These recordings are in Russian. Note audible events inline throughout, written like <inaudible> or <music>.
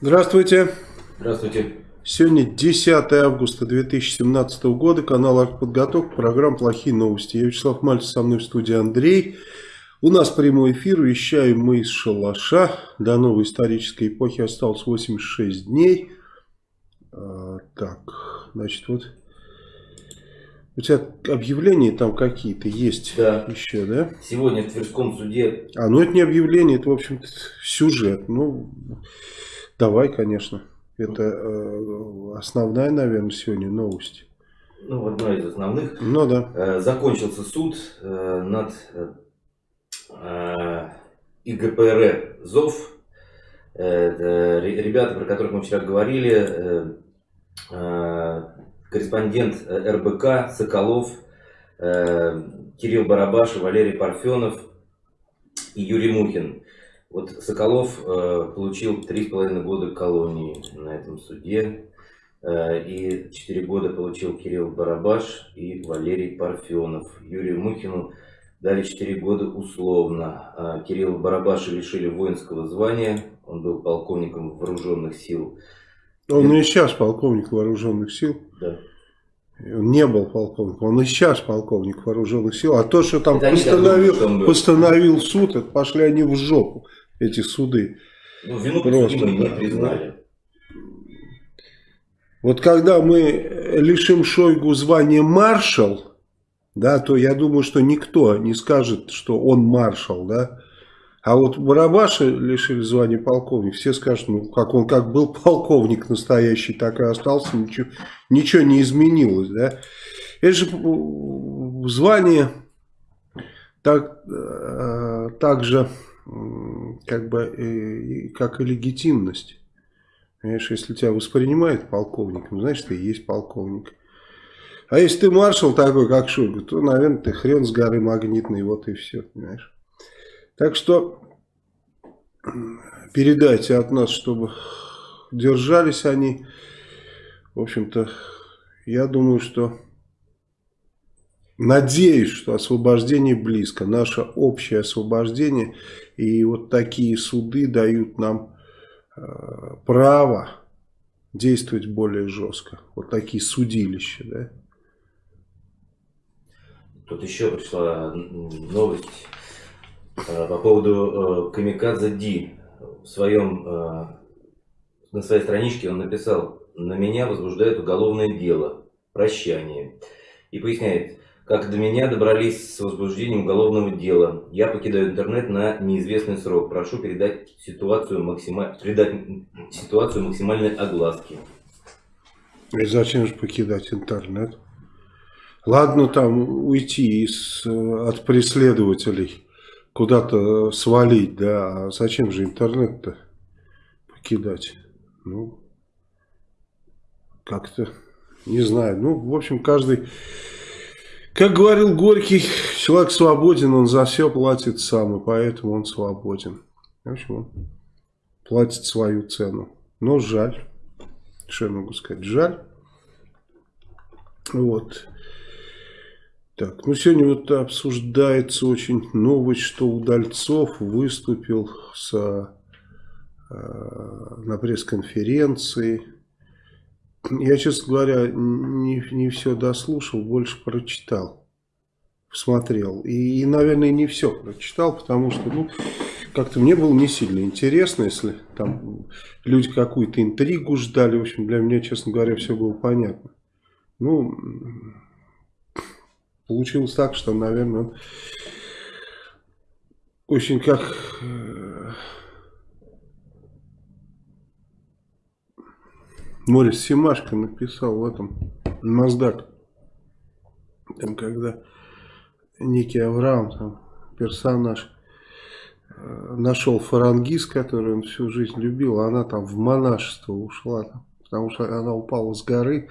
Здравствуйте. Здравствуйте. Сегодня 10 августа 2017 года, канал «Артподготовка», программа «Плохие новости». Я Вячеслав Мальцев, со мной в студии Андрей. У нас прямой эфир, вещаем мы из шалаша. До новой исторической эпохи осталось 86 дней. А, так, значит, вот... У тебя объявления там какие-то есть да. еще, да? Сегодня в Тверском суде... А, ну это не объявление, это, в общем-то, сюжет. Ну, давай, конечно. Это э, основная, наверное, сегодня новость. Ну, одна из основных. Ну да. Э, закончился суд э, над э, ИГПР ЗОВ. Э, ребята, про которых мы вчера говорили, э, э, корреспондент РБК Соколов, э, Кирилл Барабаш, Валерий Парфенов и Юрий Мухин. Вот Соколов э, получил три с половиной года колонии на этом суде. Э, и четыре года получил Кирилл Барабаш и Валерий Парфенов. Юрию Мухину дали четыре года условно. Э, Кирилла Барабаша лишили воинского звания. Он был полковником вооруженных сил. Он и сейчас полковник вооруженных сил. Да. Он не был полковником, он и сейчас полковник вооруженных сил. А то, что там постановил, думают, постановил суд, это пошли они в жопу, эти суды. Ну, вину Просто, да, не признали. Вот когда мы лишим Шойгу звания маршал, да, то я думаю, что никто не скажет, что он маршал, да. А вот Барабаша лишили звания полковник. Все скажут, ну, как он как был полковник настоящий, так и остался, ничего, ничего не изменилось, да. Это же звание так, э, так же, как бы, как и легитимность. Понимаешь, если тебя воспринимают полковником, значит, ты и есть полковник. А если ты маршал такой, как Шойгу, то, наверное, ты хрен с горы магнитный, вот и все, понимаешь. Так что передайте от нас, чтобы держались они. В общем-то, я думаю, что... Надеюсь, что освобождение близко. Наше общее освобождение. И вот такие суды дают нам э, право действовать более жестко. Вот такие судилища, да? Тут еще пришла новость Э, по поводу э, Камикадзе Ди. В своем, э, на своей страничке он написал, на меня возбуждает уголовное дело, прощание. И поясняет, как до меня добрались с возбуждением уголовного дела. Я покидаю интернет на неизвестный срок. Прошу передать ситуацию, максима... передать ситуацию максимальной огласки. И зачем же покидать интернет? Ладно там уйти из, от преследователей куда-то свалить, да, а зачем же интернет-то покидать? Ну, как-то, не знаю, ну, в общем, каждый, как говорил Горький, человек свободен, он за все платит сам, и поэтому он свободен. В общем, он платит свою цену. Но жаль, что я могу сказать, жаль. Вот. Так, ну сегодня вот обсуждается очень новость, что Удальцов выступил с, э, на пресс-конференции. Я, честно говоря, не, не все дослушал, больше прочитал, посмотрел. И, и, наверное, не все прочитал, потому что, ну, как-то мне было не сильно интересно, если там люди какую-то интригу ждали. В общем, для меня, честно говоря, все было понятно. Ну получилось так, что, наверное, очень как... Морис Симашко написал в этом Маздак. Там когда некий Авраам, там, персонаж, э, нашел фарангиз, который он всю жизнь любил, а она там в монашество ушла, там, потому что она упала с горы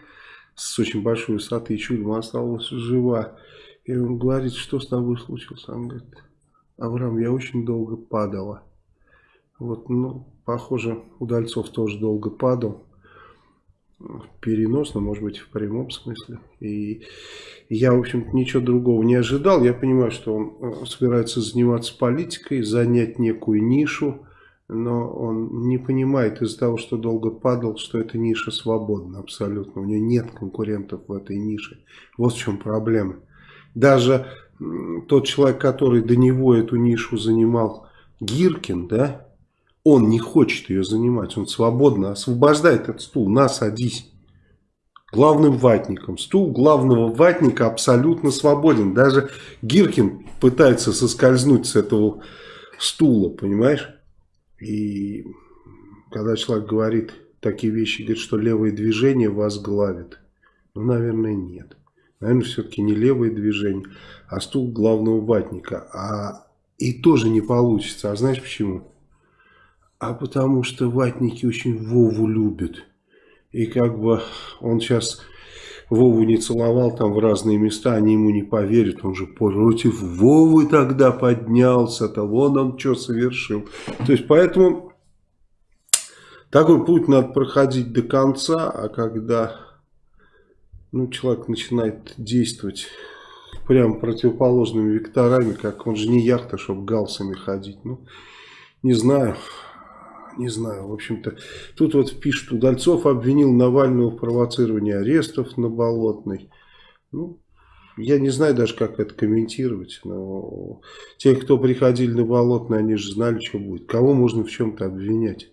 с очень большой высоты и чудом осталась жива. И он говорит, что с тобой случилось? Он говорит, Авраам, я очень долго падала. Вот, ну, похоже, Удальцов тоже долго падал. Переносно, может быть, в прямом смысле. И я, в общем ничего другого не ожидал. Я понимаю, что он э, собирается заниматься политикой, занять некую нишу, но он не понимает из-за того, что долго падал, что эта ниша свободна абсолютно. У него нет конкурентов в этой нише. Вот в чем проблема. Даже тот человек, который до него эту нишу занимал, Гиркин, да, он не хочет ее занимать, он свободно освобождает этот стул, на, садись. Главным ватником. Стул главного ватника абсолютно свободен. Даже Гиркин пытается соскользнуть с этого стула, понимаешь? И когда человек говорит такие вещи, говорит, что левое движение вас главит. Ну, наверное, нет. Наверное, все-таки не левое движение, а стул главного ватника. А и тоже не получится. А знаешь почему? А потому что ватники очень Вову любят. И как бы он сейчас Вову не целовал там в разные места, они ему не поверят. Он же против Вовы тогда поднялся-то, вон он что совершил. То есть поэтому такой путь надо проходить до конца, а когда ну, человек начинает действовать прям противоположными векторами, как он же не яхта, чтобы галсами ходить. Ну, не знаю не знаю, в общем-то, тут вот пишут, Удальцов обвинил Навального в провоцировании арестов на Болотной. Ну, я не знаю даже, как это комментировать, но те, кто приходили на Болотное, они же знали, что будет. Кого можно в чем-то обвинять?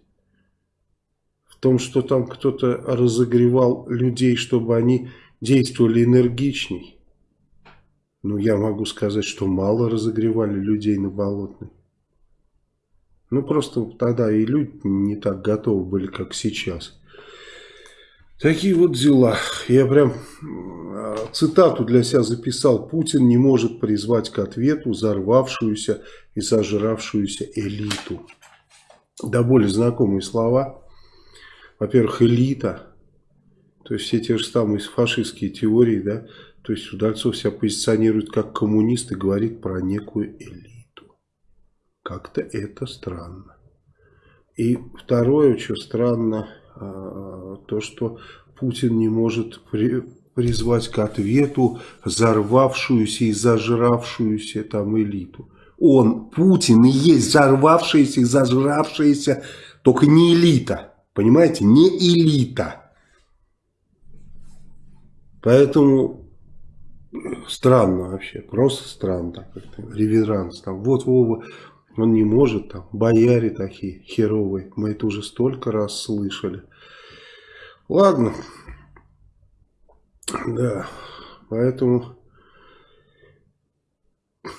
В том, что там кто-то разогревал людей, чтобы они действовали энергичней. Ну, я могу сказать, что мало разогревали людей на Болотной. Ну, просто тогда и люди не так готовы были, как сейчас. Такие вот дела. Я прям а, цитату для себя записал. Путин не может призвать к ответу взорвавшуюся и сожравшуюся элиту. Да более знакомые слова. Во-первых, элита. То есть все те же самые фашистские теории, да. То есть Удальцов себя позиционирует как коммунист и говорит про некую элиту. Как-то это странно. И второе, что странно, а, то, что Путин не может при, призвать к ответу взорвавшуюся и зажравшуюся там элиту. Он, Путин, и есть взорвавшаяся и зажравшаяся, только не элита. Понимаете, не элита. Поэтому странно вообще, просто странно. Реверанс там. Вот Вова он не может, там, бояре такие херовые. Мы это уже столько раз слышали. Ладно. Да. Поэтому,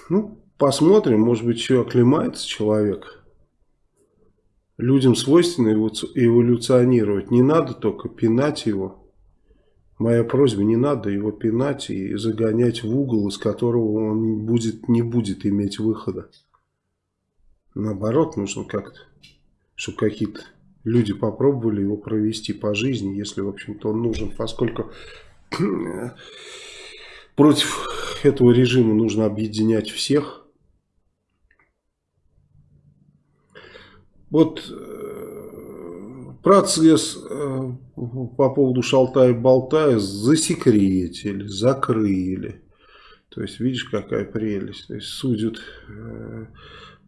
ну, посмотрим, может быть, еще оклемается человек. Людям свойственно эволюционировать. Не надо только пинать его. Моя просьба, не надо его пинать и загонять в угол, из которого он будет, не будет иметь выхода. Наоборот, нужно как-то, чтобы какие-то люди попробовали его провести по жизни, если, в общем-то, он нужен, поскольку против этого режима нужно объединять всех. Вот э, процесс э, по поводу Шалтая-Болтая засекретили, закрыли. То есть, видишь, какая прелесть. То есть, судят э,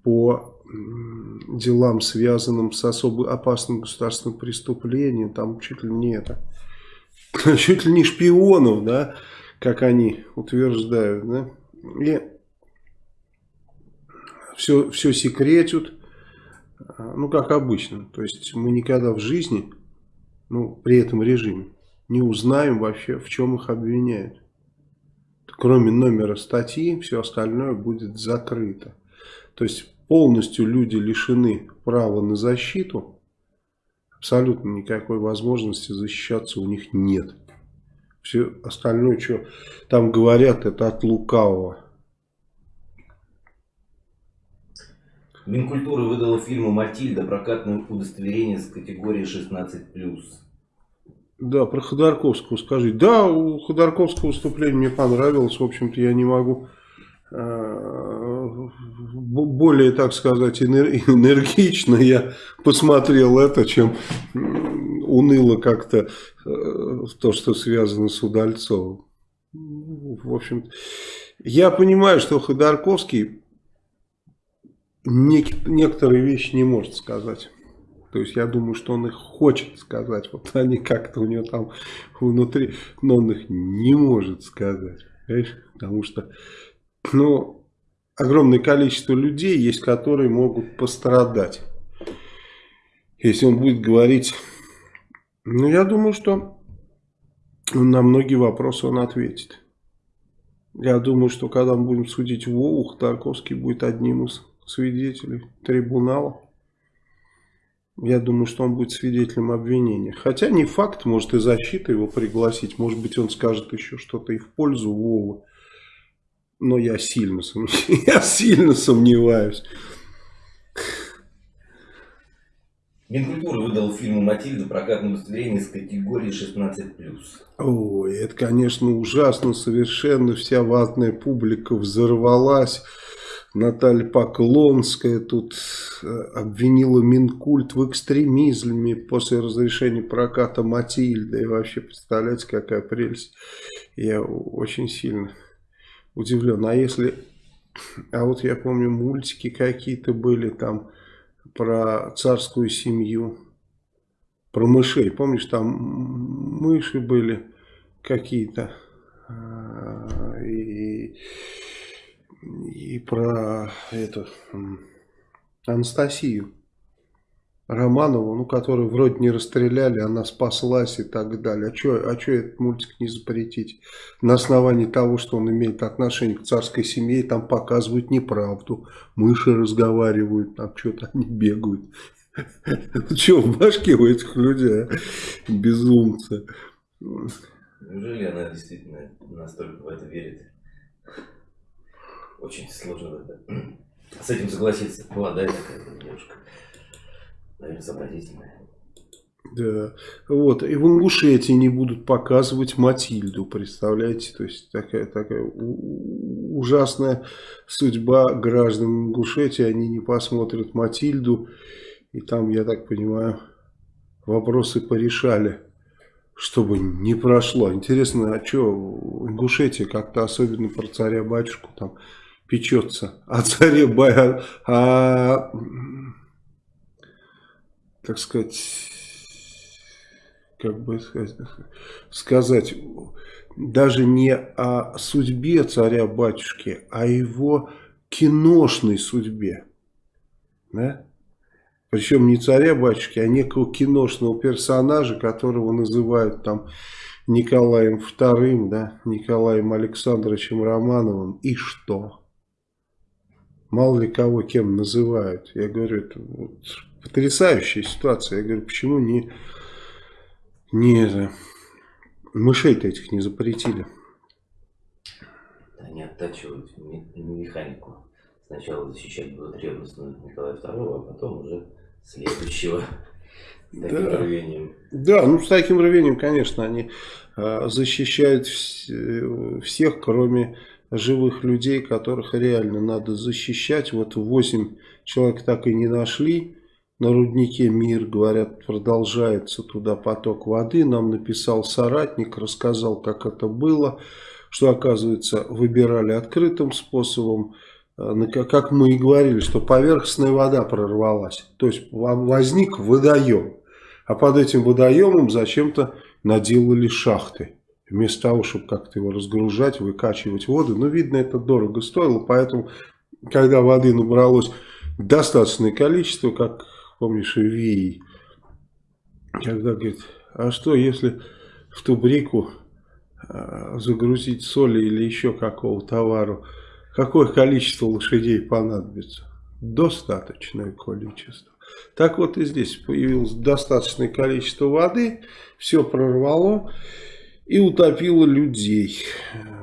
по делам, связанным с особо опасным государственным преступлением, там чуть ли не это, <laughs> чуть ли не шпионов, да, как они утверждают, да, и все, все секретят, ну, как обычно, то есть мы никогда в жизни, ну, при этом режиме, не узнаем вообще, в чем их обвиняют. Кроме номера статьи, все остальное будет закрыто. То есть полностью люди лишены права на защиту, абсолютно никакой возможности защищаться у них нет. Все остальное, что там говорят, это от лукавого. Минкультура выдала фильму «Матильда» прокатное удостоверение с категории 16+. Да, про Ходорковского скажи. Да, у Ходорковского выступление мне понравилось. В общем-то, я не могу Э, более, так сказать, <laughs> энергично я посмотрел это, чем уныло как-то э, то, что связано с Удальцовым. В общем, я понимаю, что Ходорковский некоторые вещи не может сказать. То есть я думаю, что он их хочет сказать. Вот они как-то у него там внутри, но он их не может сказать. Понимаешь? Потому что, ну, огромное количество людей есть, которые могут пострадать. Если он будет говорить, ну, я думаю, что на многие вопросы он ответит. Я думаю, что когда мы будем судить Вову, Тарковский будет одним из свидетелей трибунала. Я думаю, что он будет свидетелем обвинения. Хотя не факт, может и защита его пригласить. Может быть он скажет еще что-то и в пользу Вовы. Но я сильно, сомневаюсь. <laughs> я сильно сомневаюсь. Минкультура выдал фильму «Матильда» прокатное удостоверение из категории 16+. Ой, это, конечно, ужасно совершенно. Вся ватная публика взорвалась. Наталья Поклонская тут э, обвинила Минкульт в экстремизме после разрешения проката Матильды. И вообще, представляете, какая прелесть. Я очень сильно удивлен. А если... А вот я помню, мультики какие-то были там про царскую семью, про мышей. Помнишь, там мыши были какие-то. А, и и про эту Анастасию Романову, ну, которую вроде не расстреляли, она спаслась и так далее. А что а чё этот мультик не запретить? На основании того, что он имеет отношение к царской семье, там показывают неправду. Мыши разговаривают, там что-то они бегают. <laughs> Что в башке у этих людей, а? безумцы? Неужели она действительно настолько в это верит? очень сложно это, с этим согласиться. Молодая такая девушка, наверное, сообразительная. Да, вот, и в Ингушетии не будут показывать Матильду, представляете, то есть такая, такая ужасная судьба граждан Ингушетии, они не посмотрят Матильду, и там, я так понимаю, вопросы порешали, чтобы не прошло. Интересно, а что, Ингушетия как-то особенно про царя-батюшку там печется о царе Бая, а, так сказать, как бы сказать, даже не о судьбе царя-батюшки, а его киношной судьбе. Да? Причем не царя-батюшки, а некого киношного персонажа, которого называют там Николаем II, да, Николаем Александровичем Романовым. И что? мало ли кого кем называют. Я говорю, это вот потрясающая ситуация. Я говорю, почему не, не мышей-то этих не запретили? Они оттачивают механику. Сначала защищать будут ревностно Николая II, а потом уже следующего. Да. рвением. Да, ну с таким рвением, конечно, они э, защищают вс всех, кроме живых людей, которых реально надо защищать. Вот 8 человек так и не нашли. На руднике мир, говорят, продолжается туда поток воды. Нам написал соратник, рассказал, как это было. Что, оказывается, выбирали открытым способом. Э, как мы и говорили, что поверхностная вода прорвалась. То есть возник водоем. А под этим водоемом зачем-то наделали шахты. Вместо того, чтобы как-то его разгружать, выкачивать воду. Но, видно, это дорого стоило. Поэтому, когда воды набралось достаточное количество, как, помнишь, в Вии, когда говорит, а что, если в тубрику э, загрузить соли или еще какого товару, какое количество лошадей понадобится? Достаточное количество. Так вот и здесь появилось достаточное количество воды, все прорвало и утопила людей.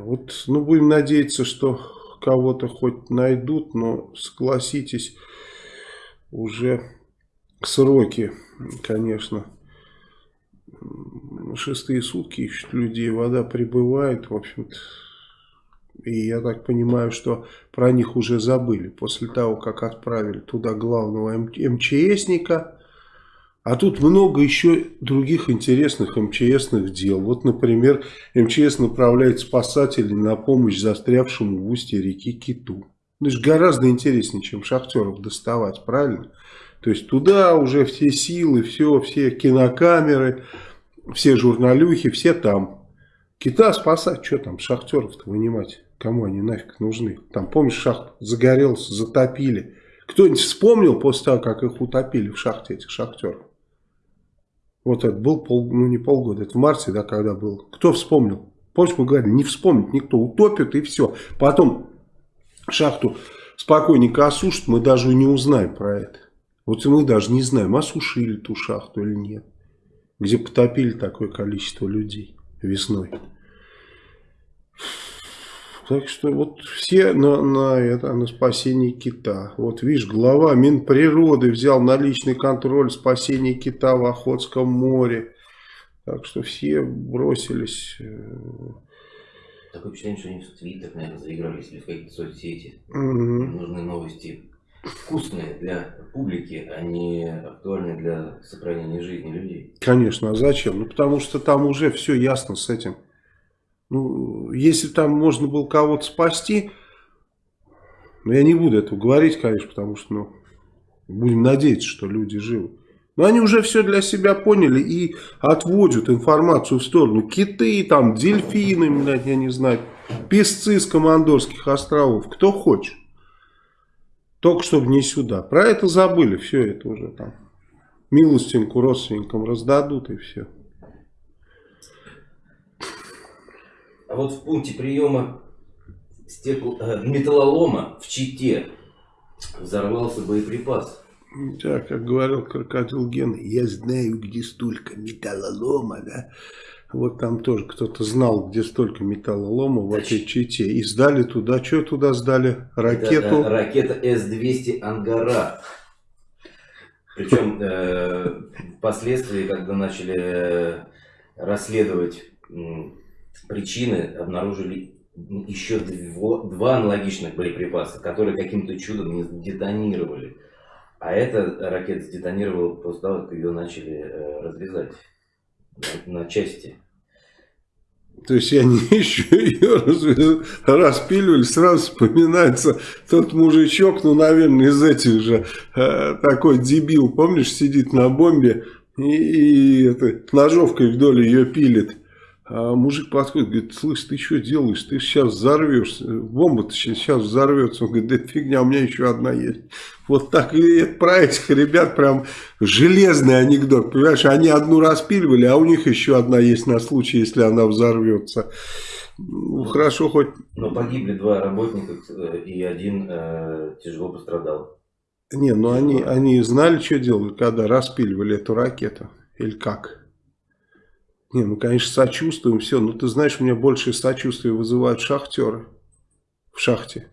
Вот, ну, будем надеяться, что кого-то хоть найдут, но согласитесь, уже сроки, конечно, шестые сутки ищут людей, вода прибывает, в общем-то, и я так понимаю, что про них уже забыли после того, как отправили туда главного МЧСника, а тут много еще других интересных МЧСных дел. Вот, например, МЧС направляет спасателей на помощь застрявшему в устье реки Киту. Ну, это же гораздо интереснее, чем шахтеров доставать, правильно? То есть туда уже все силы, все, все кинокамеры, все журналюхи, все там. Кита спасать, что там, шахтеров-то вынимать? Кому они нафиг нужны? Там, помнишь, шахт загорелся, затопили. Кто-нибудь вспомнил после того, как их утопили в шахте, этих шахтеров? Вот это был, пол, ну не полгода, это в марте, да, когда был. Кто вспомнил? Помнишь, мы говорили, не вспомнит никто, утопит и все. Потом шахту спокойненько осушат, мы даже не узнаем про это. Вот мы даже не знаем, осушили ту шахту или нет. Где потопили такое количество людей весной. Так что вот все на, на, это, на спасение кита. Вот видишь, глава Минприроды взял на личный контроль спасение кита в Охотском море. Так что все бросились. Э, Такое впечатление, что они в Твиттер, наверное, заигрались или в какие-то соцсети. Угу. Нужны новости вкусные для публики, а не актуальные для сохранения жизни людей. Конечно, а зачем? Ну, потому что там уже все ясно с этим. Ну, если там можно было кого-то спасти, ну, я не буду этого говорить, конечно, потому что, ну, будем надеяться, что люди живы. Но они уже все для себя поняли и отводят информацию в сторону. Киты, там, дельфины, блядь, я не знаю, песцы с Командорских островов, кто хочет. Только чтобы не сюда. Про это забыли, все это уже там. Милостинку родственникам раздадут и все. А вот в пункте приема стекол, э, металлолома в Чите взорвался боеприпас. Да, как говорил крокодил Ген, я знаю, где столько металлолома, да. Вот там тоже кто-то знал, где столько металлолома в этой Чите. И сдали туда, что туда сдали? Ракету? Это, ракета С-200 «Ангара». Причем э, впоследствии, когда начали э, расследовать причины обнаружили еще дво, два аналогичных боеприпаса, которые каким-то чудом не детонировали. А эта ракета сдетонировала после того, как ее начали э, разрезать на части. То есть они еще ее распиливали, сразу вспоминается тот мужичок, ну, наверное, из этих же, э, такой дебил, помнишь, сидит на бомбе и, и это, ножовкой вдоль ее пилит. А мужик подходит, говорит, слышь, ты что делаешь? Ты сейчас взорвешься. Бомба-то сейчас взорвется. Он говорит, да фигня, у меня еще одна есть. Вот так и это про этих ребят прям железный анекдот. Понимаешь, они одну распиливали, а у них еще одна есть на случай, если она взорвется. Ну, хорошо хоть... Но погибли два работника, э, и один э, тяжело пострадал. Не, ну они, они знали, что делали, когда распиливали эту ракету? Или как? Не, ну, конечно, сочувствуем, все. Но ты знаешь, у меня больше сочувствия вызывают шахтеры в шахте.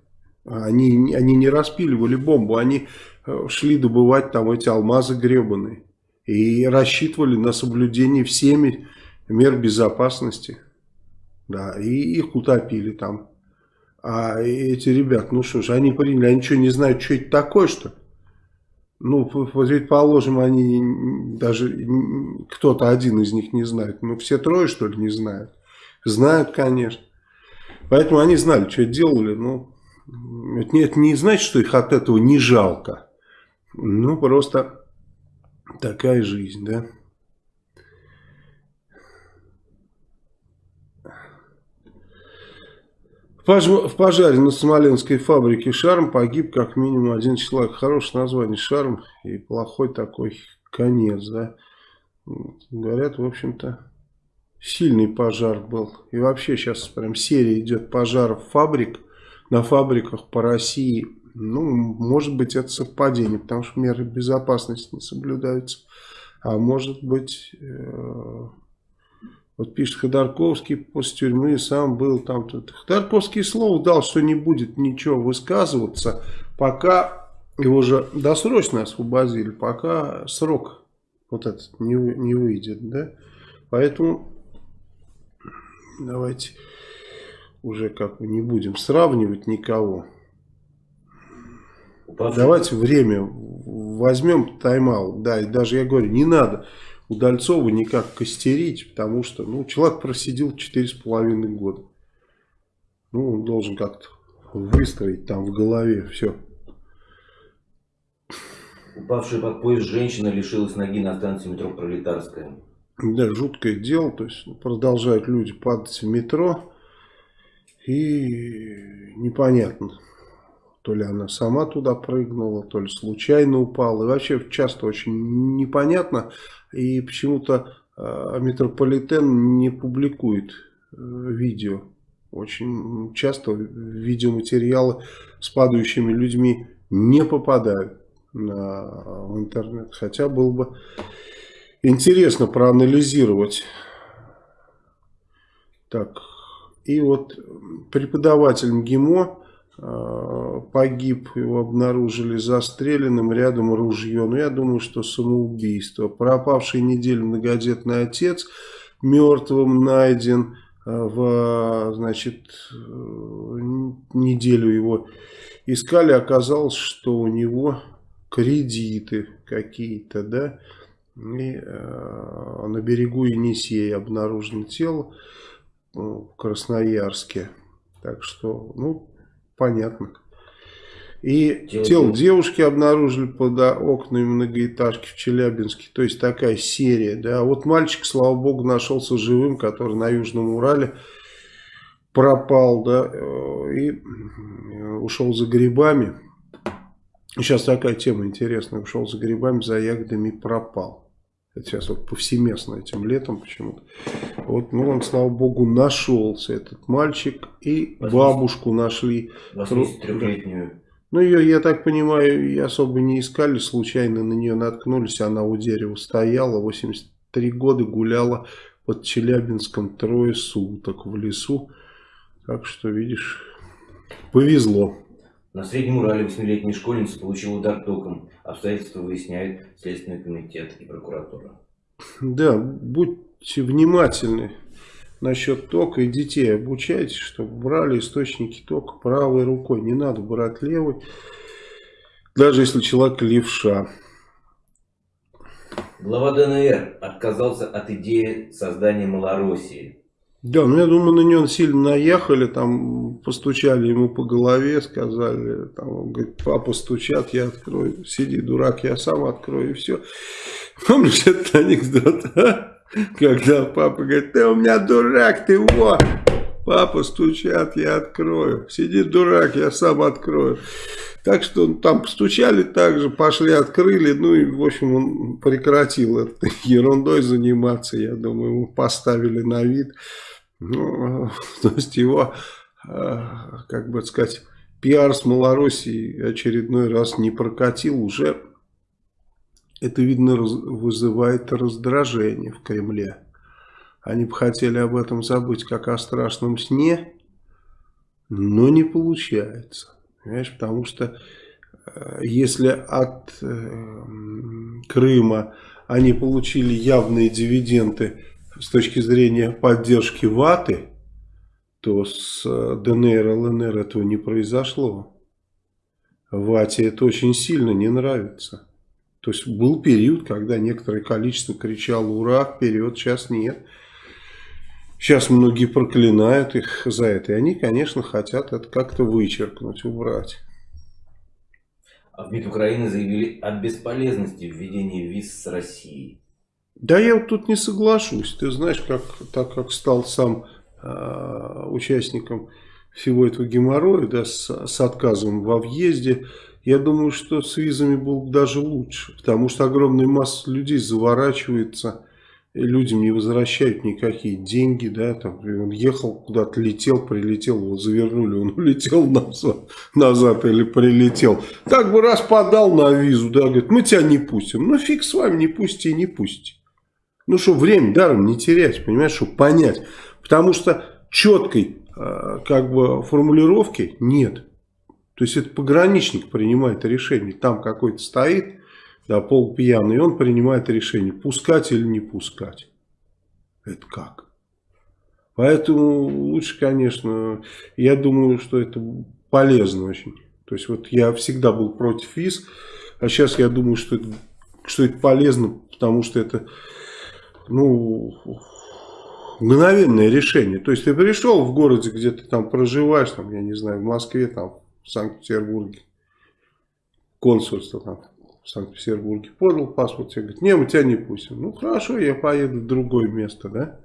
Они, они не распиливали бомбу, они э, шли добывать там эти алмазы гребаные. И рассчитывали на соблюдение всеми мер безопасности. Да, и их утопили там. А эти ребят, ну что ж, они приняли, они что, не знают, что это такое, что? Ну, предположим, они даже кто-то один из них не знает. Ну, все трое, что ли, не знают? Знают, конечно. Поэтому они знали, что делали. Ну, это это не значит, что их от этого не жалко. Ну, просто такая жизнь, да. В пожаре на Смоленской фабрике «Шарм» погиб как минимум один человек. Хорошее название «Шарм» и плохой такой конец, да. Говорят, в общем-то, сильный пожар был. И вообще сейчас прям серия идет пожаров фабрик, на фабриках по России. Ну, может быть, это совпадение, потому что меры безопасности не соблюдаются. А может быть... Э вот пишет Ходорковский после тюрьмы сам был там. Тут. Ходорковский слово дал, что не будет ничего высказываться, пока его же досрочно освободили, пока срок вот этот не, не выйдет. Да? Поэтому давайте уже как бы не будем сравнивать никого. Давайте время возьмем тайм-аут. Да, и даже я говорю, не надо Удальцова никак костерить, потому что ну, человек просидел 4,5 года. Ну, он должен как-то выстроить там в голове все. Упавшая под поезд женщина лишилась ноги на станции метро Пролетарская. Да, жуткое дело. То есть продолжают люди падать в метро. И непонятно, то ли она сама туда прыгнула, то ли случайно упала. И вообще часто очень непонятно. И почему-то э, метрополитен не публикует э, видео. Очень часто видеоматериалы с падающими людьми не попадают на, в интернет. Хотя было бы интересно проанализировать. Так, и вот преподаватель МГИМО погиб, его обнаружили застреленным, рядом ружье. Ну, я думаю, что самоубийство. Пропавший неделю многодетный отец мертвым найден э, в, значит, э, неделю его искали, оказалось, что у него кредиты какие-то, да, и э, на берегу Енисея обнаружено тело э, в Красноярске. Так что, ну, понятно. И тело, тело девушки обнаружили под окнами многоэтажки в Челябинске. То есть такая серия. Да. Вот мальчик, слава богу, нашелся живым, который на Южном Урале пропал. Да, э, и э, ушел за грибами. Сейчас такая тема интересная. Ушел за грибами, за ягодами пропал. Это сейчас вот повсеместно этим летом почему-то. Вот, ну, он, слава богу, нашелся, этот мальчик. И 80, бабушку нашли. 83-летнюю. Ну, ее, я так понимаю, и особо не искали. Случайно на нее наткнулись. Она у дерева стояла. 83 года гуляла под Челябинском трое суток в лесу. Так что, видишь, повезло. На Среднем Урале восьмилетняя школьница получила удар током. Обстоятельства выясняют Следственный комитет и прокуратура. Да, будьте внимательны насчет тока и детей. Обучайтесь, чтобы брали источники тока правой рукой. Не надо брать левой, даже если человек левша. Глава ДНР отказался от идеи создания Малороссии. Да, ну я думаю, на него сильно наехали, там постучали ему по голове, сказали, там, он говорит, папа стучат, я открою, сиди, дурак, я сам открою, и все. <laughs> Помнишь этот анекдот, а? Когда папа говорит, ты у меня дурак, ты вот, папа стучат, я открою, сиди, дурак, я сам открою. Так что там постучали также, пошли, открыли, ну и, в общем, он прекратил этой <laughs> ерундой заниматься, я думаю, ему поставили на вид. Ну, <laughs> то есть его, э, как бы сказать, пиар с Малороссией очередной раз не прокатил уже. Это, видно, вызывает раздражение в Кремле. Они бы хотели об этом забыть, как о страшном сне, но не получается. Понимаешь, потому что э, если от э, Крыма они получили явные дивиденды с точки зрения поддержки ваты, то с э, ДНР, ЛНР этого не произошло. Вате это очень сильно не нравится. То есть был период, когда некоторое количество кричало «Ура!», вперед, сейчас нет. Сейчас многие проклинают их за это. И они, конечно, хотят это как-то вычеркнуть, убрать. А в МИД Украины заявили о бесполезности введения виз с Россией. Да я вот тут не соглашусь. Ты знаешь, как, так как стал сам э, участником всего этого геморроя, да, с, с отказом во въезде, я думаю, что с визами было бы даже лучше. Потому что огромная масса людей заворачивается, людям не возвращают никакие деньги, да, там, он ехал куда-то, летел, прилетел, его завернули, он <laughs> улетел назад, назад или прилетел. Так бы раз подал на визу, да, говорит, мы тебя не пустим. Ну фиг с вами, не пусти не пусти. Ну, что время даром не терять, понимаешь, чтобы понять. Потому что четкой э, как бы формулировки нет. То есть это пограничник принимает решение. Там какой-то стоит, да, полпьяный, и он принимает решение, пускать или не пускать. Это как? Поэтому лучше, конечно, я думаю, что это полезно очень. То есть вот я всегда был против ВИЗ, а сейчас я думаю, что это, что это полезно, потому что это ну, мгновенное решение. То есть ты пришел в городе, где ты там проживаешь, там, я не знаю, в Москве, там, в Санкт-Петербурге, консульство там в Санкт-Петербурге, подал паспорт, тебе говорит, не, мы тебя не пустим. Ну хорошо, я поеду в другое место, да?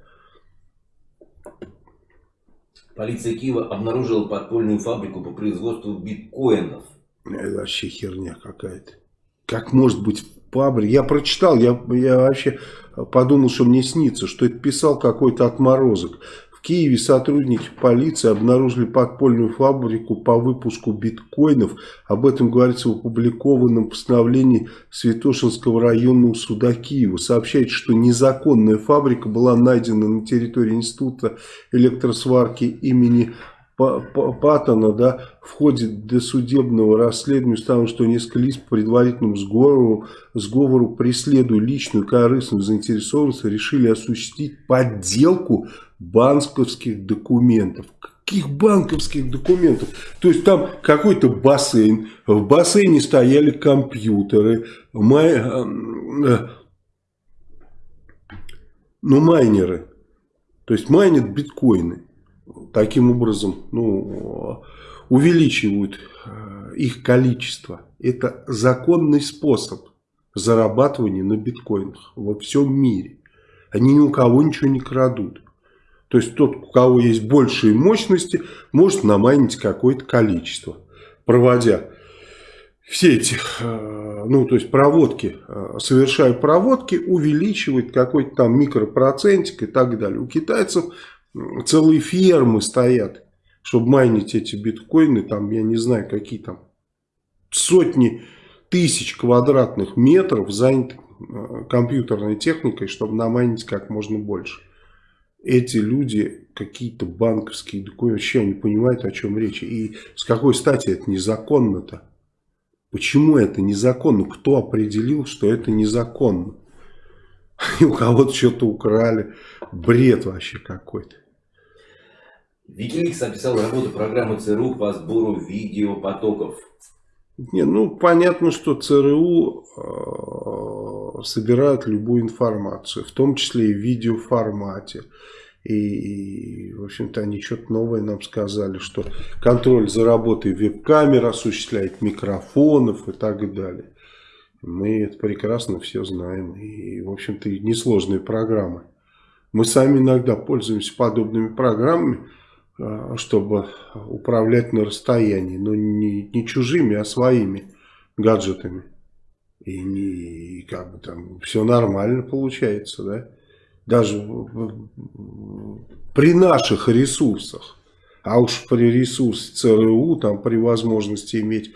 Полиция Киева обнаружила подпольную фабрику по производству биткоинов. Это вообще херня какая-то. Как может быть фабрика? Я прочитал, я, я вообще подумал, что мне снится, что это писал какой-то отморозок. Киеве сотрудники полиции обнаружили подпольную фабрику по выпуску биткоинов. Об этом говорится в опубликованном постановлении Святошинского районного суда Киева. Сообщается, что незаконная фабрика была найдена на территории Института электросварки имени Паттона, да, в ходе досудебного расследования установлено, что несколько лиц по предварительному сговору, сговору преследуя личную корыстную заинтересованность, решили осуществить подделку банковских документов. Каких банковских документов? То есть там какой-то бассейн, в бассейне стояли компьютеры, май, э, э, ну майнеры, то есть майнят биткоины таким образом ну, увеличивают э, их количество. Это законный способ зарабатывания на биткоинах во всем мире. Они ни у кого ничего не крадут. То есть тот, у кого есть большие мощности, может намайнить какое-то количество, проводя все эти, э, ну то есть проводки, э, совершая проводки, увеличивает какой-то там микропроцентик и так далее. У китайцев целые фермы стоят, чтобы майнить эти биткоины, там, я не знаю, какие там сотни тысяч квадратных метров заняты э, компьютерной техникой, чтобы намайнить как можно больше. Эти люди какие-то банковские документы, вообще не понимают, о чем речь. И с какой стати это незаконно-то? Почему это незаконно? Кто определил, что это незаконно? <laughs> И у кого-то что-то украли. Бред вообще какой-то. Викиликс описал работу программы ЦРУ по сбору видеопотоков. Не, ну понятно, что ЦРУ э, собирает любую информацию, в том числе и в видеоформате. И, и в общем-то, они что-то новое нам сказали, что контроль за работой веб-камер осуществляет микрофонов и так далее. Мы это прекрасно все знаем. И, в общем-то, несложные программы. Мы сами иногда пользуемся подобными программами, чтобы управлять на расстоянии, но не, не чужими, а своими гаджетами. И, не, и как бы там все нормально получается, да? Даже при наших ресурсах, а уж при ресурсе ЦРУ, там при возможности иметь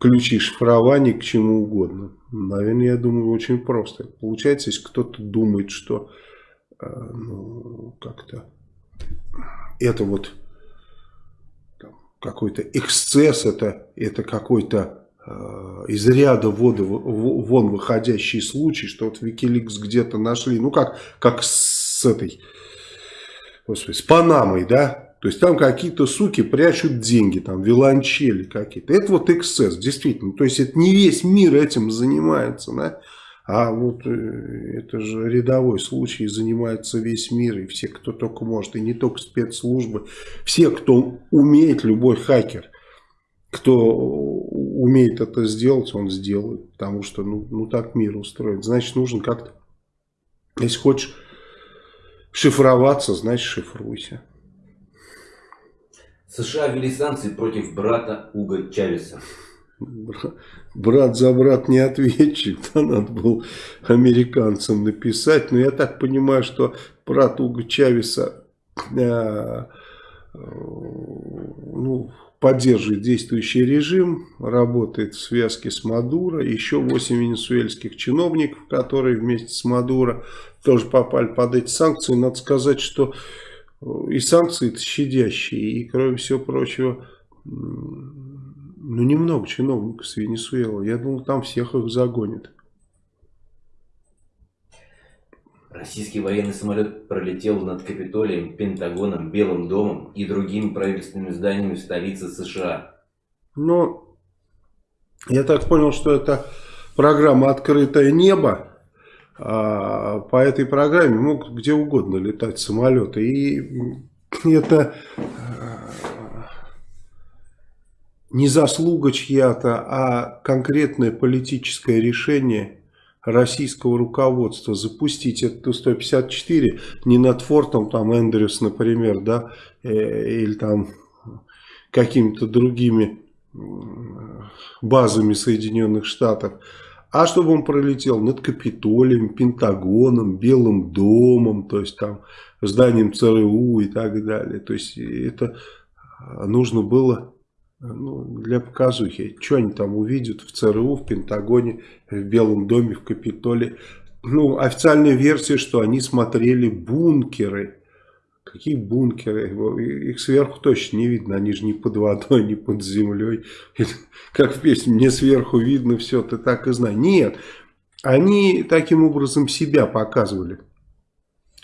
ключи шифрования к чему угодно. Наверное, я думаю, очень просто. Получается, если кто-то думает, что э, ну, как-то это вот какой-то эксцесс, это, это какой-то э, из ряда воды, вон выходящий случай, что вот Wikileaks где-то нашли, ну как, как с этой, господи, с Панамой, да, то есть там какие-то суки прячут деньги, там виланчели какие-то. Это вот эксцесс, действительно. То есть это не весь мир этим занимается, да. А вот э, это же рядовой случай, занимается весь мир, и все, кто только может, и не только спецслужбы, все, кто умеет, любой хакер, кто умеет это сделать, он сделает, потому что ну, ну так мир устроен. Значит, нужно как-то, если хочешь шифроваться, значит шифруйся. США ввели санкции против брата Уга Чавеса брат за брат не ответчик, <laughs> да, надо было американцам написать. Но я так понимаю, что брат Уга Чавеса э, ну, поддерживает действующий режим, работает в связке с Мадуро. Еще 8 венесуэльских чиновников, которые вместе с Мадуро тоже попали под эти санкции. Надо сказать, что и санкции щадящие, и кроме всего прочего ну, немного чиновников с Венесуэлы. Я думал, там всех их загонят. Российский военный самолет пролетел над Капитолием, Пентагоном, Белым домом и другими правительственными зданиями в столице США. Ну, я так понял, что это программа «Открытое небо». а, по этой программе могут где угодно летать самолеты. И это не заслуга чья-то, а конкретное политическое решение российского руководства запустить эту Ту-154 не над фортом там Эндрюс, например, да, э, или там какими-то другими базами Соединенных Штатов, а чтобы он пролетел над Капитолием, Пентагоном, Белым домом, то есть там зданием ЦРУ и так далее. То есть это нужно было ну, для показухи. Что они там увидят в ЦРУ, в Пентагоне, в Белом доме, в Капитоле. Ну, официальная версия, что они смотрели бункеры. Какие бункеры? Их сверху точно не видно. Они же не под водой, не под землей. Как в песне, мне сверху видно все, ты так и знаешь. Нет, они таким образом себя показывали.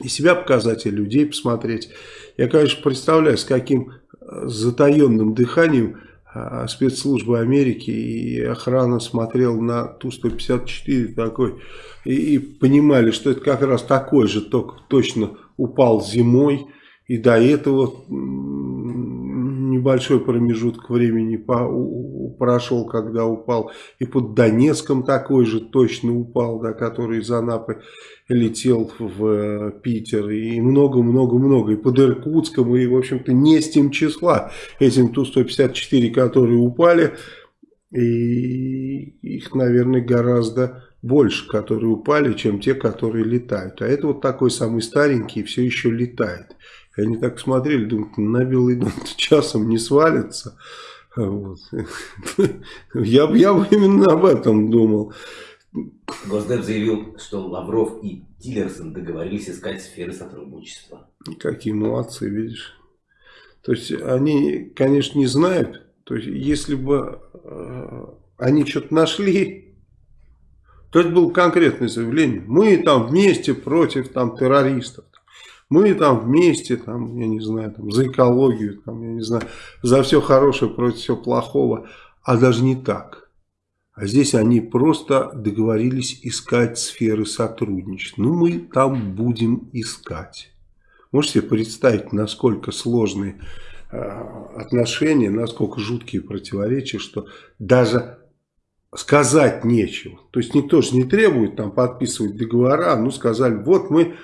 И себя показать, и людей посмотреть. Я, конечно, представляю, с каким затаенным дыханием спецслужбы Америки и охрана смотрела на Ту-154 такой и, и понимали, что это как раз такой же, только точно упал зимой и до этого небольшой промежуток времени прошел, когда упал. И под Донецком такой же точно упал, да, который из Анапы летел в э, Питер. И много-много-много. И под Иркутском, и, в общем-то, не с тем числа. Этим Ту-154, которые упали, и их, наверное, гораздо больше, которые упали, чем те, которые летают. А это вот такой самый старенький, все еще летает. И они так смотрели, думают, на белый дом <laughs> часом не свалится. Вот. <laughs> Я, я бы именно об этом думал. Госдеп заявил, что Лавров и Тиллерсон договорились искать сферы сотрудничества. Какие молодцы, видишь. То есть они, конечно, не знают. То есть если бы э, они что-то нашли, то это было конкретное заявление. Мы там вместе против там, террористов. Мы там вместе, там, я не знаю, там, за экологию, там, я не знаю, за все хорошее против всего плохого, а даже не так. А здесь они просто договорились искать сферы сотрудничества. Ну, мы там будем искать. Можете себе представить, насколько сложные э, отношения, насколько жуткие противоречия, что даже сказать нечего. То есть никто же не требует там подписывать договора, ну сказали, вот мы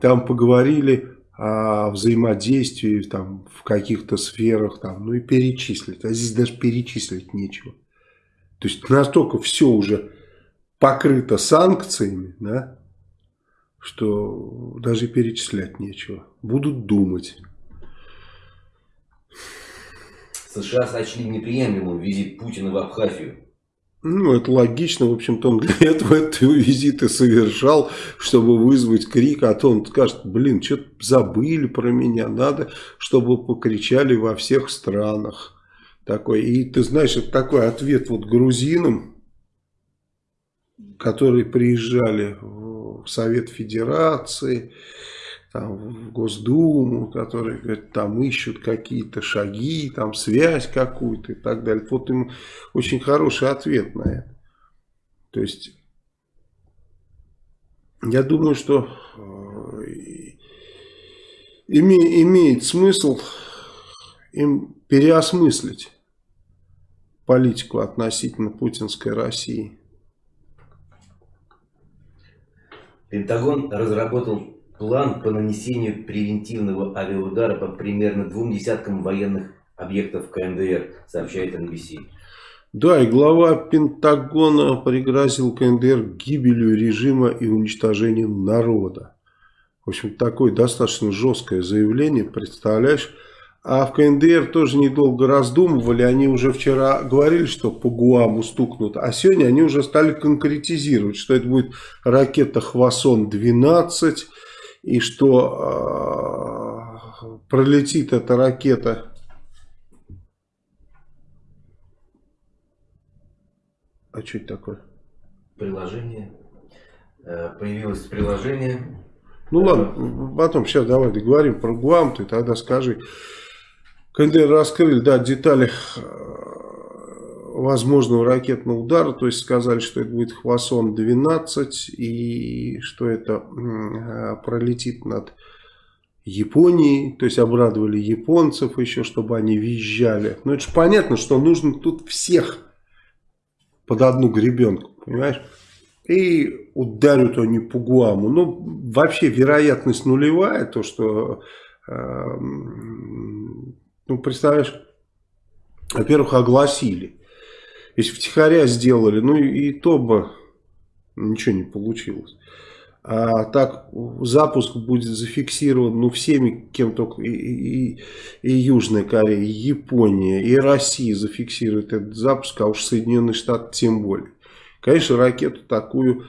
там поговорили о взаимодействии там, в каких-то сферах, там, ну и перечислить. А здесь даже перечислить нечего. То есть настолько все уже покрыто санкциями, да, что даже перечислять нечего. Будут думать. США сочли неприемлемым визит Путина в Абхазию. Ну, это логично. В общем-то, он для этого этого визиты совершал, чтобы вызвать крик, а то он скажет, блин, что-то забыли про меня, надо, чтобы покричали во всех странах. Такой. И ты знаешь, это такой ответ вот грузинам, которые приезжали в Совет Федерации, там, в Госдуму, которые говорят, там ищут какие-то шаги, там связь какую-то и так далее. Вот им очень хороший ответ на это. То есть, я думаю, что э, име, имеет смысл им переосмыслить политику относительно путинской России. Пентагон разработал план по нанесению превентивного авиаудара по примерно двум десяткам военных объектов КНДР, сообщает NBC. Да, и глава Пентагона пригрозил КНДР гибелью режима и уничтожением народа. В общем, такое достаточно жесткое заявление, представляешь? А в КНДР тоже недолго раздумывали, они уже вчера говорили, что по Гуаму стукнут, а сегодня они уже стали конкретизировать, что это будет ракета «Хвасон-12», и что э, пролетит эта ракета. А что это такое? Приложение. Э, появилось приложение. Ну ладно потом сейчас давай договорим про Гуам ты тогда скажи. КНДР раскрыли да детали возможного ракетного удара, то есть сказали, что это будет Хвасон-12 и что это пролетит над Японией, то есть обрадовали японцев еще, чтобы они визжали. Но это же понятно, что нужно тут всех под одну гребенку, понимаешь? И ударят они по Гуаму. Ну, вообще вероятность нулевая, то, что, э, ну, представляешь, во-первых, огласили. Если втихаря сделали, ну и, то бы ничего не получилось. А так запуск будет зафиксирован ну, всеми, кем только и, и, и Южная Корея, и Япония, и Россия зафиксирует этот запуск, а уж Соединенные Штаты тем более. Конечно, ракету такую,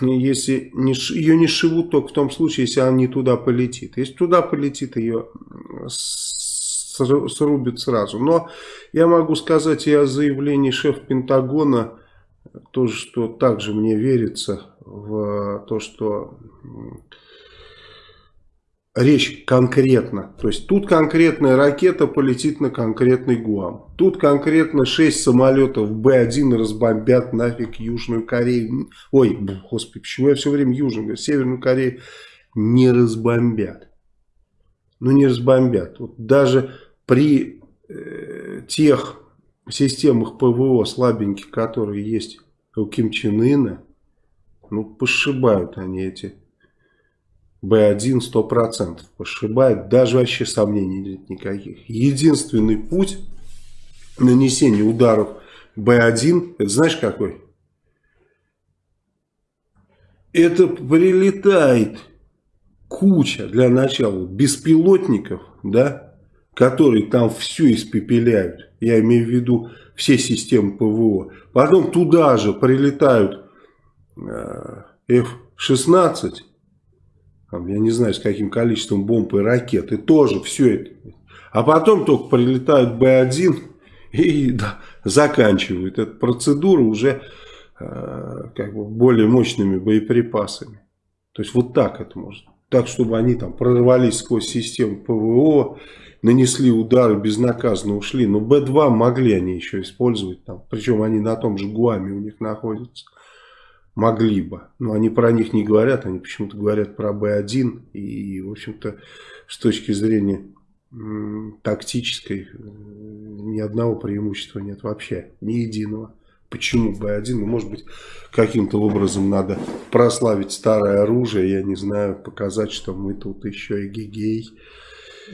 если не, ее не шивут только в том случае, если она не туда полетит. Если туда полетит, ее срубят сразу. Но я могу сказать и о заявлении шефа Пентагона, тоже, что также мне верится в то, что речь конкретно. То есть тут конкретная ракета полетит на конкретный Гуам. Тут конкретно 6 самолетов Б-1 разбомбят нафиг Южную Корею. Ой, господи, почему я все время Южную, Северную Корею не разбомбят. Ну не разбомбят. Вот даже при э, тех системах ПВО слабеньких, которые есть у Ким Чен Ына, ну, пошибают они эти Б1 100%. Пошибают, даже вообще сомнений нет никаких. Единственный путь нанесения ударов Б1, это знаешь какой? Это прилетает куча, для начала, беспилотников, да, которые там все испепеляют. Я имею в виду все системы ПВО. Потом туда же прилетают э, F-16, я не знаю с каким количеством бомб и ракет, и тоже все это. А потом только прилетают Б-1 и да, заканчивают эту процедуру уже э, как бы более мощными боеприпасами. То есть вот так это можно. Так, чтобы они там прорвались сквозь систему ПВО, нанесли удары, безнаказанно ушли. Но Б-2 могли они еще использовать. Там, причем они на том же Гуаме у них находятся. Могли бы. Но они про них не говорят. Они почему-то говорят про Б-1. И, в общем-то, с точки зрения тактической ни одного преимущества нет вообще. Ни единого. Почему Б1? Ну, может быть, каким-то образом надо прославить старое оружие, я не знаю, показать, что мы тут еще и гигей.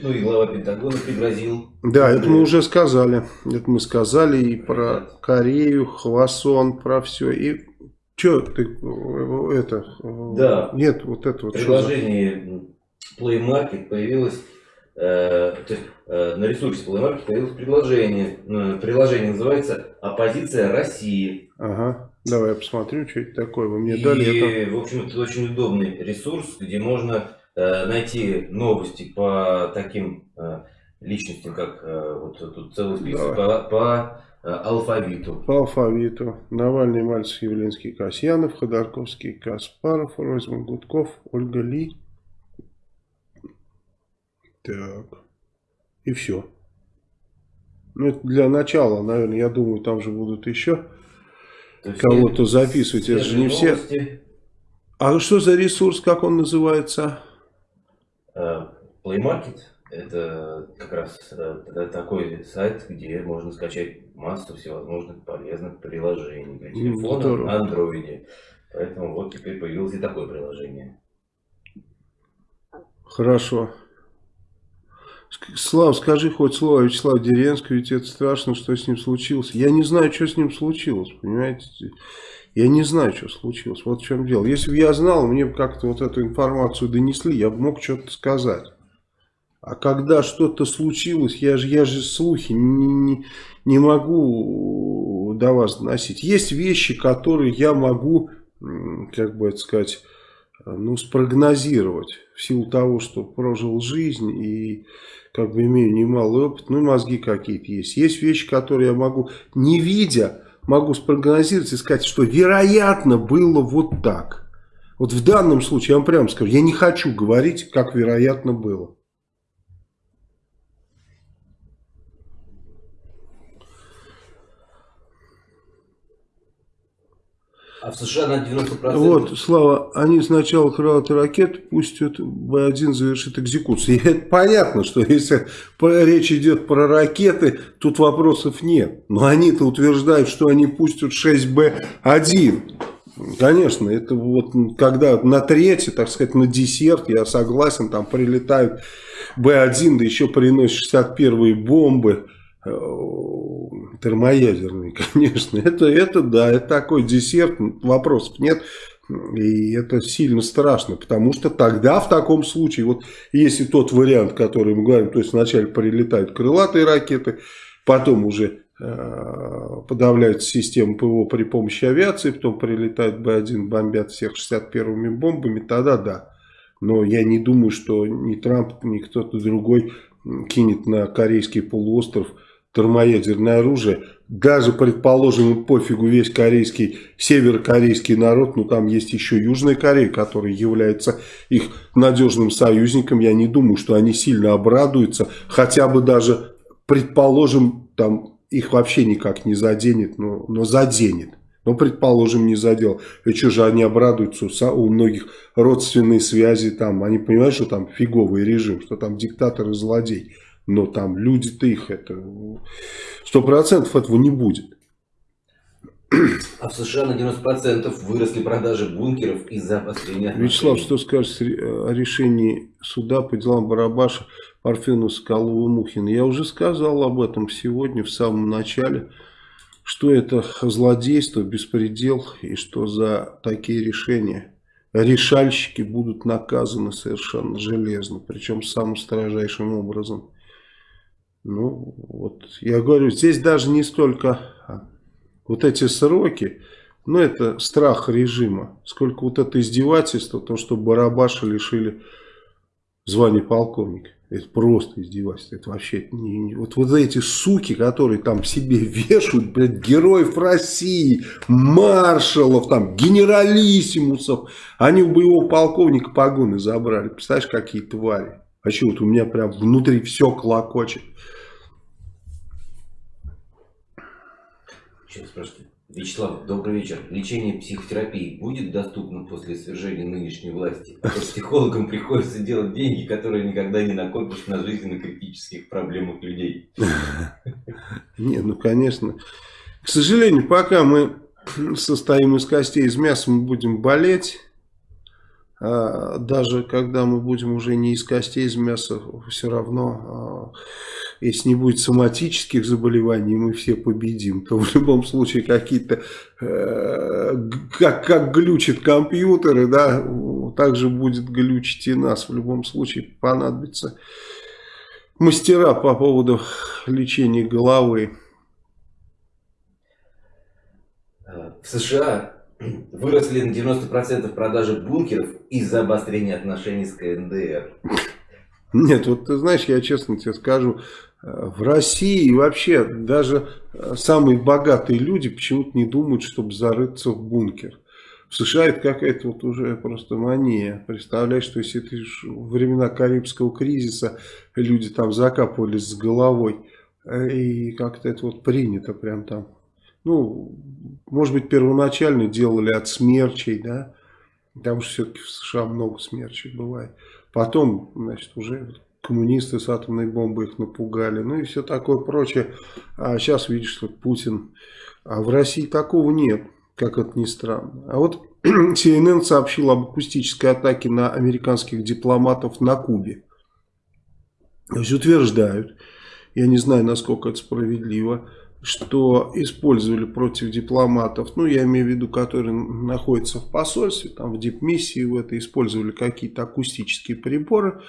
Ну и глава Пентагона пригрозил. Да, это мы уже сказали. Это мы сказали и про Корею, Хвасон, про все. И что ты это? Да. Нет, вот это вот. Приложение Play Market появилось Э, то есть э, на ресурсе Play Market появилось предложение. Э, приложение называется «Оппозиция России». Ага. Давай я посмотрю, что это такое. Вы мне и, дали это. в общем, это очень удобный ресурс, где можно найти новости по таким личностям, как вот тут целый список, по, по алфавиту. По алфавиту. Навальный, Мальцев, Явлинский, Касьянов, Ходорковский, Каспаров, Ройзман, Гудков, Ольга Ли, так. И все. Ну, это для начала, наверное, я думаю, там же будут еще кого-то записывать. Это же не новости. все. А что за ресурс, как он называется? Uh, Play Market. Это как раз это такой сайт, где можно скачать массу всевозможных полезных приложений для телефона Здорово. на андроиде. Поэтому вот теперь появилось и такое приложение. Хорошо. Слав, скажи хоть слово Вячеслав Деренский, ведь это страшно, что с ним случилось. Я не знаю, что с ним случилось, понимаете? Я не знаю, что случилось. Вот в чем дело. Если бы я знал, мне бы как-то вот эту информацию донесли, я бы мог что-то сказать. А когда что-то случилось, я же, я же слухи не, не, не могу до вас доносить. Есть вещи, которые я могу, как бы это сказать, ну, спрогнозировать в силу того, что прожил жизнь и как бы имею немалый опыт, ну и мозги какие-то есть. Есть вещи, которые я могу, не видя, могу спрогнозировать и сказать, что вероятно было вот так. Вот в данном случае, я вам прямо скажу, я не хочу говорить, как вероятно было. А в США на 90%... Вот, Слава, они сначала крылатые ракеты пустят, Б-1 завершит экзекуцию. И это понятно, что если речь идет про ракеты, тут вопросов нет. Но они-то утверждают, что они пустят 6Б-1. Конечно, это вот когда на третье, так сказать, на десерт, я согласен, там прилетают Б-1, да еще приносят 61-е бомбы э, термоядерные, <laughs> конечно. Это, это да, это такой десерт, вопросов нет. И это сильно страшно, потому что тогда в таком случае, вот если тот вариант, который мы говорим, то есть вначале прилетают крылатые ракеты, потом уже Э, подавляют систему ПВО при помощи авиации, потом прилетают Б-1, бомбят всех 61-ми бомбами, тогда да. Но я не думаю, что ни Трамп, ни кто-то другой кинет на корейский полуостров термоядерное оружие. Даже, предположим, пофигу весь корейский, северокорейский народ, но там есть еще Южная Корея, которая является их надежным союзником. Я не думаю, что они сильно обрадуются, хотя бы даже, предположим, там их вообще никак не заденет, но, но заденет. Но, предположим, не задел. И что же они обрадуются, у многих родственные связи там, они понимают, что там фиговый режим, что там диктатор и злодей. Но там люди-то их, это сто процентов этого не будет. А в США на 90% выросли продажи бункеров из-за обострения Вячеслав, что скажешь о решении суда по делам Барабаша, Парфену, Скалову, Мухина? Я уже сказал об этом сегодня в самом начале, что это злодейство, беспредел и что за такие решения решальщики будут наказаны совершенно железно, причем самым строжайшим образом. Ну, вот я говорю, здесь даже не столько вот эти сроки, ну это страх режима. Сколько вот это издевательство, то, что Барабаша лишили звания полковника. Это просто издевательство. Это вообще не, не, вот, вот эти суки, которые там себе <laughs> вешают, блядь, героев России, маршалов, там, генералиссимусов. Они у боевого полковника погоны забрали. Представляешь, какие твари. Вообще вот у меня прям внутри все клокочет. Еще спрашивайте. Вячеслав, добрый вечер. Лечение психотерапии будет доступно после свержения нынешней власти? А психологам приходится делать деньги, которые никогда не накопишь на жизненно критических проблемах людей. Не, ну конечно. К сожалению, пока мы состоим из костей, из мяса, мы будем болеть. А даже когда мы будем уже не из костей, из мяса, все равно а, если не будет соматических заболеваний, мы все победим, то в любом случае какие-то, э, как, как глючат компьютеры, да, так же будет глючить и нас. В любом случае понадобится мастера по поводу лечения головы. В США выросли на 90% продажи бункеров из-за обострения отношений с КНДР. Нет, вот ты знаешь, я честно тебе скажу, в России вообще даже э, самые богатые люди почему-то не думают, чтобы зарыться в бункер. В США это какая-то вот уже просто мания. Представляешь, что если ты времена Карибского кризиса люди там закапывались с головой, э, и как-то это вот принято прям там. Ну, может быть, первоначально делали от смерчей, да, потому что все-таки в США много смерчей бывает. Потом, значит, уже коммунисты с атомной бомбой их напугали, ну и все такое прочее. А сейчас видишь, что Путин... А в России такого нет, как это ни странно. А вот <clears throat> CNN сообщил об акустической атаке на американских дипломатов на Кубе. То есть утверждают, я не знаю, насколько это справедливо, что использовали против дипломатов, ну, я имею в виду, которые находятся в посольстве, там, в дипмиссии в это, использовали какие-то акустические приборы,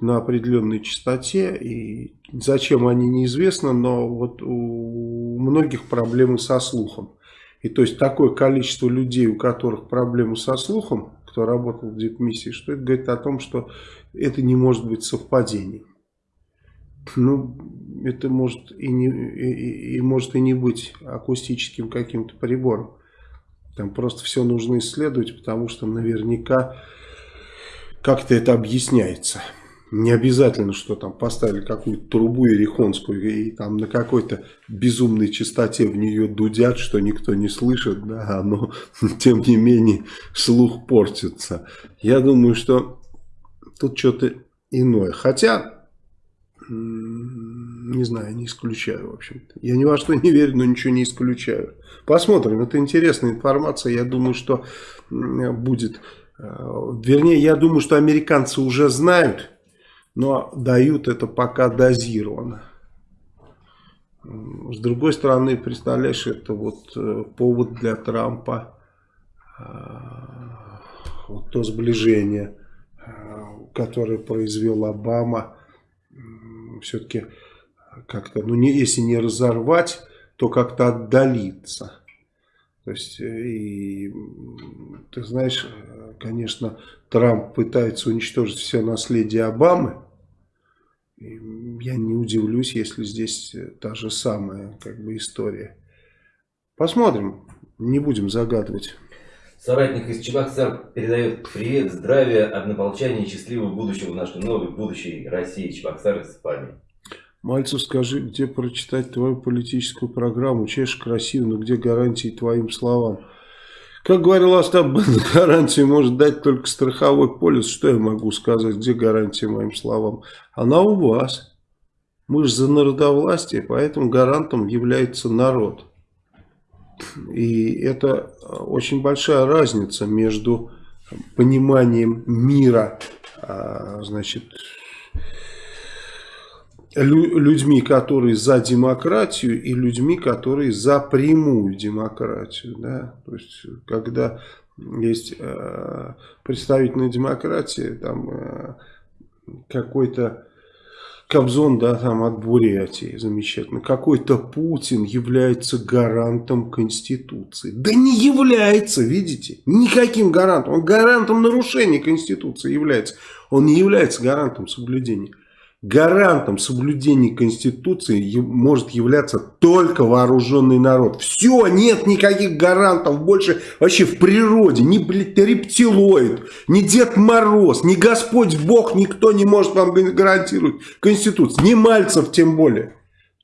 на определенной частоте. И зачем они неизвестно, но вот у многих проблемы со слухом. И то есть такое количество людей, у которых проблемы со слухом, кто работал в дипмиссии, что это говорит о том, что это не может быть совпадением. Ну, это может и, не, и, и может и не быть акустическим каким-то прибором. Там просто все нужно исследовать, потому что наверняка как-то это объясняется. Не обязательно, что там поставили какую-то трубу ерехонскую и там на какой-то безумной частоте в нее дудят, что никто не слышит, да, но <laughs> тем не менее слух портится. Я думаю, что тут что-то иное. Хотя, не знаю, не исключаю, в общем-то. Я ни во что не верю, но ничего не исключаю. Посмотрим, это интересная информация. Я думаю, что будет... Э, вернее, я думаю, что американцы уже знают, но дают это пока дозированно. С другой стороны, представляешь, это вот э, повод для Трампа, э, вот то сближение, которое произвел Обама, все-таки как-то, ну не, если не разорвать, то как-то отдалиться. То есть, э, и, ты знаешь, конечно, Трамп пытается уничтожить все наследие Обамы. Я не удивлюсь, если здесь та же самая как бы история. Посмотрим, не будем загадывать. Соратник из Чебоксар передает привет, здравия, однополчания и счастливого будущего в нашей новой будущей России. Чебоксар из Испании. Мальцев, скажи, где прочитать твою политическую программу? Чешешь красиво, но где гарантии твоим словам? Как говорил Остап, <laughs> гарантию может дать только страховой полис. Что я могу сказать? Где гарантия моим словам? Она у вас. Мы же за народовластие, поэтому гарантом является народ. И это очень большая разница между пониманием мира, а, значит, людьми, которые за демократию и людьми, которые за прямую демократию. Да? То есть, когда есть э, представительная демократия, там э, какой-то Кобзон, да, там от Бурятии, замечательно. Какой-то Путин является гарантом Конституции. Да не является, видите, никаким гарантом. Он гарантом нарушения Конституции является. Он не является гарантом соблюдения гарантом соблюдения Конституции может являться только вооруженный народ. Все, нет никаких гарантов больше вообще в природе. Ни, рептилоид, ни Дед Мороз, ни Господь Бог, никто не может вам гарантировать Конституцию. Ни Мальцев тем более.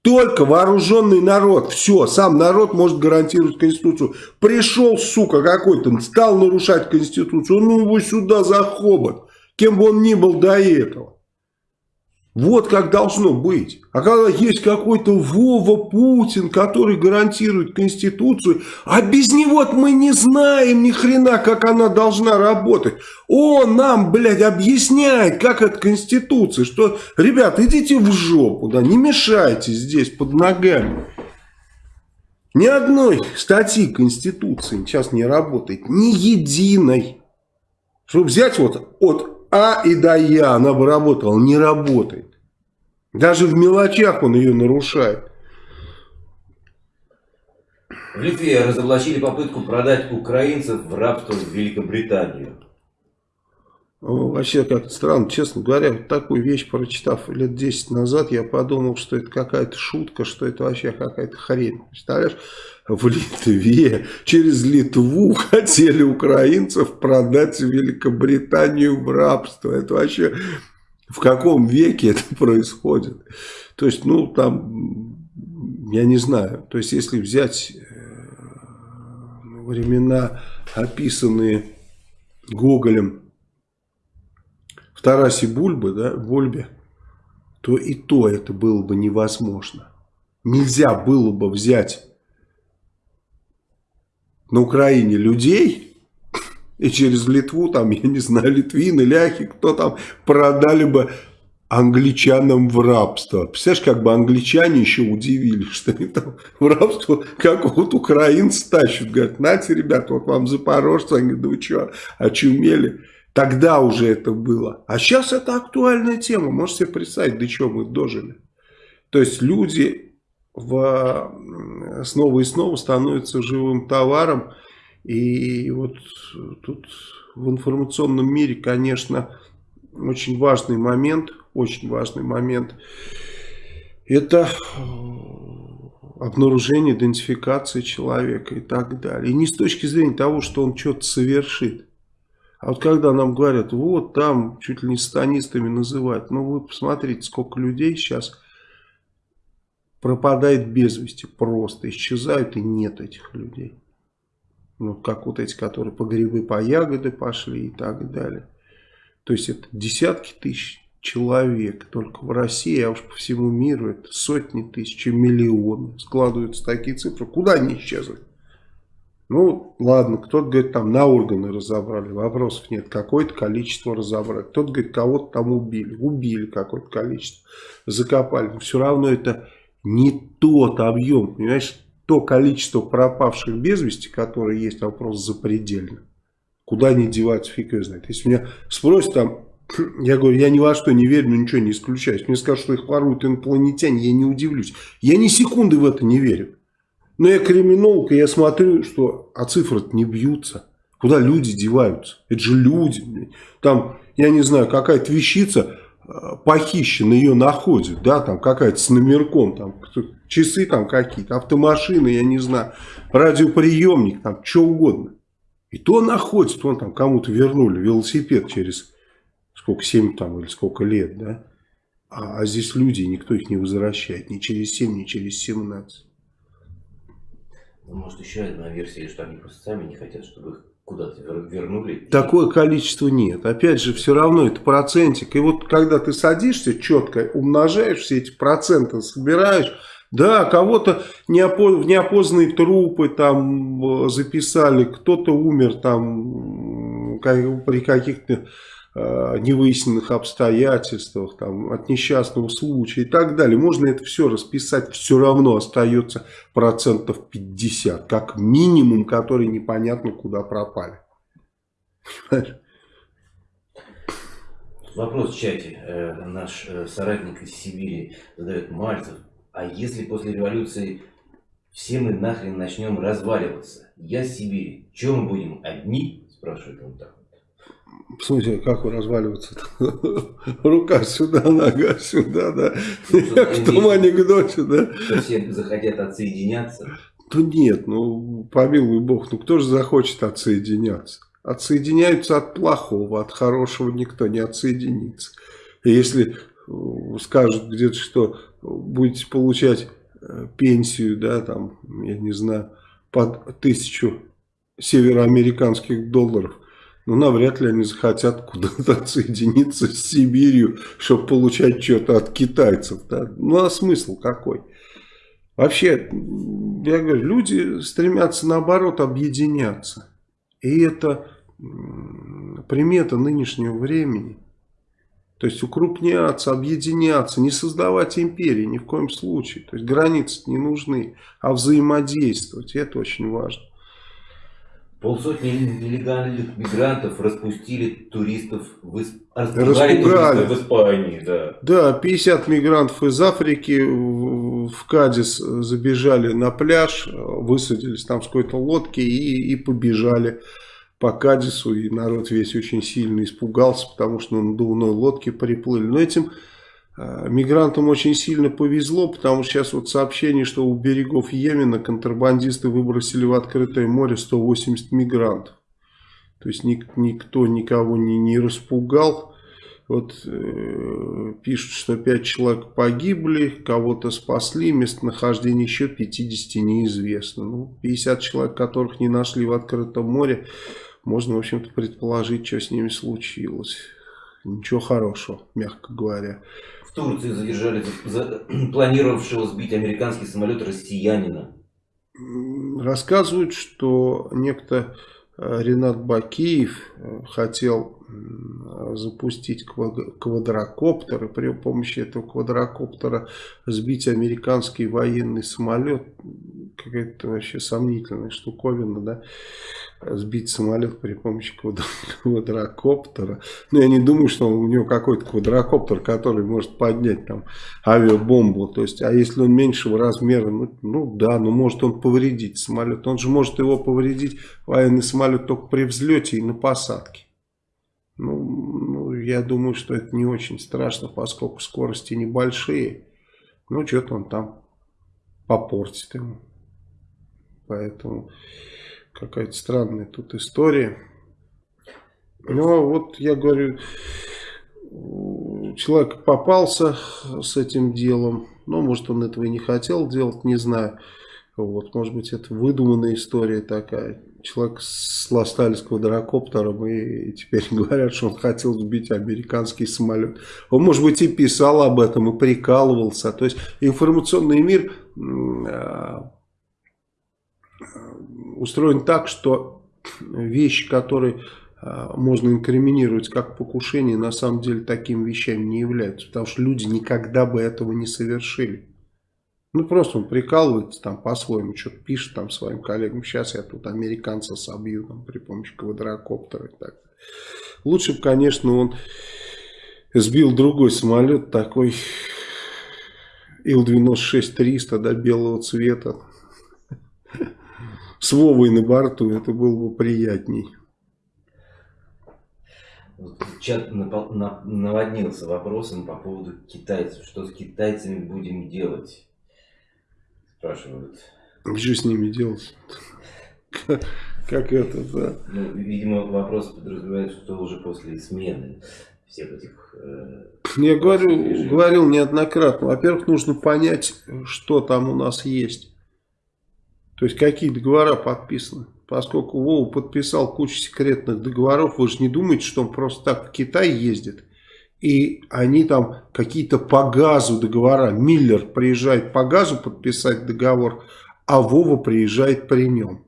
Только вооруженный народ. Все, сам народ может гарантировать Конституцию. Пришел, сука, какой-то, стал нарушать Конституцию. Ну его сюда за хобот. Кем бы он ни был до этого. Вот как должно быть. А когда есть какой-то Вова Путин, который гарантирует Конституцию, а без него мы не знаем ни хрена, как она должна работать. Он нам, блядь, объясняет, как это Конституция, что, ребят, идите в жопу, да, не мешайте здесь под ногами. Ни одной статьи Конституции сейчас не работает, ни единой. Чтобы взять вот от а и до Я она бы работала, не работает. Даже в мелочах он ее нарушает. В Литве разоблачили попытку продать украинцев в рабство в Великобританию. Вообще как-то странно, честно говоря, вот такую вещь прочитав лет 10 назад, я подумал, что это какая-то шутка, что это вообще какая-то хрень. Представляешь, в Литве через Литву <laughs> хотели украинцев продать Великобританию в рабство. Это вообще в каком веке это <laughs> происходит? То есть, ну, там, я не знаю. То есть, если взять э, времена, описанные Гоголем в Тарасе Бульбе, да, Бульбе, то и то это было бы невозможно. Нельзя было бы взять на Украине людей <laughs> и через Литву, там, я не знаю, литвины, ляхи, кто там, продали бы англичанам в рабство. Представляешь, как бы англичане еще удивились, что они там в рабство какого-то украинца тащат. Говорят, нате, ребята, вот вам запорожцы. Они говорят, да вы что, очумели? Тогда уже это было. А сейчас это актуальная тема. Можете себе представить, до чего мы дожили. То есть люди в, снова и снова становятся живым товаром. И вот тут в информационном мире, конечно, очень важный момент, очень важный момент, это обнаружение, идентификация человека и так далее. И не с точки зрения того, что он что-то совершит, А вот когда нам говорят, вот там чуть ли не станистами называют, ну вы посмотрите, сколько людей сейчас пропадает без вести, просто исчезают и нет этих людей. Ну, как вот эти, которые по грибы, по ягоды пошли и так далее. То есть это десятки тысяч человек только в России, а уж по всему миру это сотни тысяч, миллионы. Складываются такие цифры. Куда они исчезли? Ну, ладно, кто-то говорит, там на органы разобрали, вопросов нет, какое-то количество разобрали. Кто-то говорит, кого-то там убили, убили какое-то количество, закопали. Но все равно это не тот объем, понимаешь, то количество пропавших без вести, которое есть, вопрос запредельно. Куда они деваются, фиг его знает. Если меня спросят там, <clears throat> я говорю, я ни во что не верю, но ничего не исключаю. Мне скажут, что их воруют инопланетяне, я не удивлюсь. Я ни секунды в это не верю. Но я криминолог, и я смотрю, что а цифры не бьются. Куда люди деваются? Это же люди. Там, я не знаю, какая-то вещица похищена, ее находят, да, там какая-то с номерком, там часы там какие-то, автомашины, я не знаю, радиоприемник, там, что угодно. И то находится, вон там кому-то вернули велосипед через сколько, 7 там или сколько лет, да. А, а здесь люди, никто их не возвращает, ни через 7, ни через 17. Ну, может, еще одна версия, что они просто сами не хотят, чтобы их куда-то вернули. Такое количество нет. Опять же, все равно это процентик. И вот когда ты садишься четко, умножаешь все эти проценты, собираешь, да, кого-то неопоз... в неопознанные трупы там э, записали, кто-то умер там при каких-то невыясненных обстоятельствах, там, от несчастного случая и так далее. Можно это все расписать, все равно остается процентов 50, как минимум, которые непонятно куда пропали. Вопрос в чате. Э, наш э, соратник из Сибири задает Мальцев. А если после революции все мы нахрен начнем разваливаться? Я с Сибири. Чем мы будем одни? Спрашивает он так. Смысле, как разваливаться? <laughs> Рука сюда, нога сюда, да. <laughs> Как в том анекдоте, да. Что все захотят отсоединяться? Да нет, ну, помилуй бог, ну кто же захочет отсоединяться? Отсоединяются от плохого, от хорошего никто не отсоединится. И если э, скажут где-то, что будете получать э, пенсию, да, там, я не знаю, под тысячу североамериканских долларов, ну, навряд ли они захотят куда-то отсоединиться с Сибирью, чтобы получать что-то от китайцев. Да? Ну, а смысл какой? Вообще, я говорю, люди стремятся наоборот объединяться. И это примета нынешнего времени. То есть укрупняться, объединяться, не создавать империи ни в коем случае. То есть границы не нужны, а взаимодействовать. Это очень важно. Полсотни нелегальных мигрантов распустили туристов в, Исп... Распугали. туристов в Испании. Да. да, 50 мигрантов из Африки в Кадис забежали на пляж, высадились там с какой-то лодки и, и побежали по Кадису. И народ весь очень сильно испугался, потому что на надувной лодке приплыли. Но этим мигрантам очень сильно повезло, потому что сейчас вот сообщение, что у берегов Йемена контрабандисты выбросили в открытое море 180 мигрантов. То есть ник никто никого не, не распугал. Вот э, пишут, что 5 человек погибли, кого-то спасли, местонахождение еще 50 неизвестно. Ну, 50 человек, которых не нашли в открытом море, можно, в общем-то, предположить, что с ними случилось. Ничего хорошего, мягко говоря. В Турции задержали за, <clears throat> планировавшего сбить американский самолет россиянина. Рассказывают, что некто э, Ренат Бакиев э, хотел запустить квадрокоптер и при помощи этого квадрокоптера сбить американский военный самолет. Какая-то вообще сомнительная штуковина, да сбить самолет при помощи <laughs> квадрокоптера. Но ну, я не думаю, что у него какой-то квадрокоптер, который может поднять там авиабомбу. То есть, а если он меньшего размера, ну, ну да, ну может он повредить самолет. Он же может его повредить, военный самолет, только при взлете и на посадке. Ну, ну я думаю, что это не очень страшно, поскольку скорости небольшие. Ну, что-то он там попортит ему. Поэтому... Какая-то странная тут история. Ну, вот я говорю, человек попался с этим делом, но, может, он этого и не хотел делать, не знаю. Вот, может быть, это выдуманная история такая. Человек с ластальского дракоптером, и теперь <laughs> говорят, что он хотел сбить американский самолет. Он, может быть, и писал об этом, и прикалывался. То есть, информационный мир а, устроен так, что вещи, которые а, можно инкриминировать как покушение, на самом деле такими вещами не являются. Потому что люди никогда бы этого не совершили. Ну, просто он прикалывается там по-своему, что-то пишет там своим коллегам. Сейчас я тут американца собью там, при помощи квадрокоптера и так. Лучше бы, конечно, он сбил другой самолет, такой Ил-96-300, да, белого цвета. С Вовой на борту, это было бы приятней. Чат наводнился вопросом по поводу китайцев. Что с китайцами будем делать? Спрашивают. Что с ними делать? Как это, да? Ну, видимо, вопрос подразумевает, что уже после смены всех этих... Э, Я говорю, говорил неоднократно. Во-первых, нужно понять, что там у нас есть. То есть, какие договора подписаны. Поскольку Вова подписал кучу секретных договоров, вы же не думаете, что он просто так в Китай ездит и они там какие-то по газу договора. Миллер приезжает по газу подписать договор, а Вова приезжает при нем.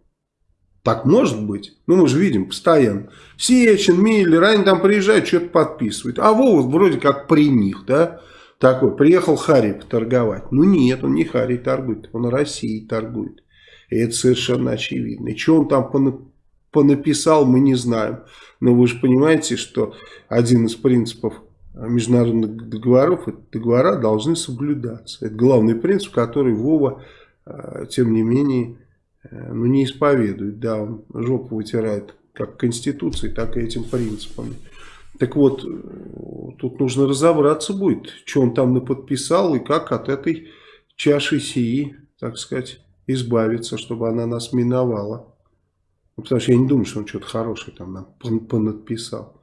Так может быть? Ну, мы же видим постоянно. Сечин, Миллер, они там приезжают, что-то подписывают. А Вова вроде как при них, да? Такой, приехал Харри поторговать. Ну, нет, он не Харри торгует, он Россией торгует. И это совершенно очевидно. И что он там понаписал, мы не знаем. Но вы же понимаете, что один из принципов международных договоров, договора должны соблюдаться. Это главный принцип, который Вова, э, тем не менее, э, ну, не исповедует. Да, он жопу вытирает как Конституции, так и этим принципами. Так вот, э, тут нужно разобраться будет, что он там наподписал и как от этой чаши сии, так сказать, избавиться, чтобы она нас миновала. Ну, потому что я не думаю, что он что-то хорошее там нам понадписал.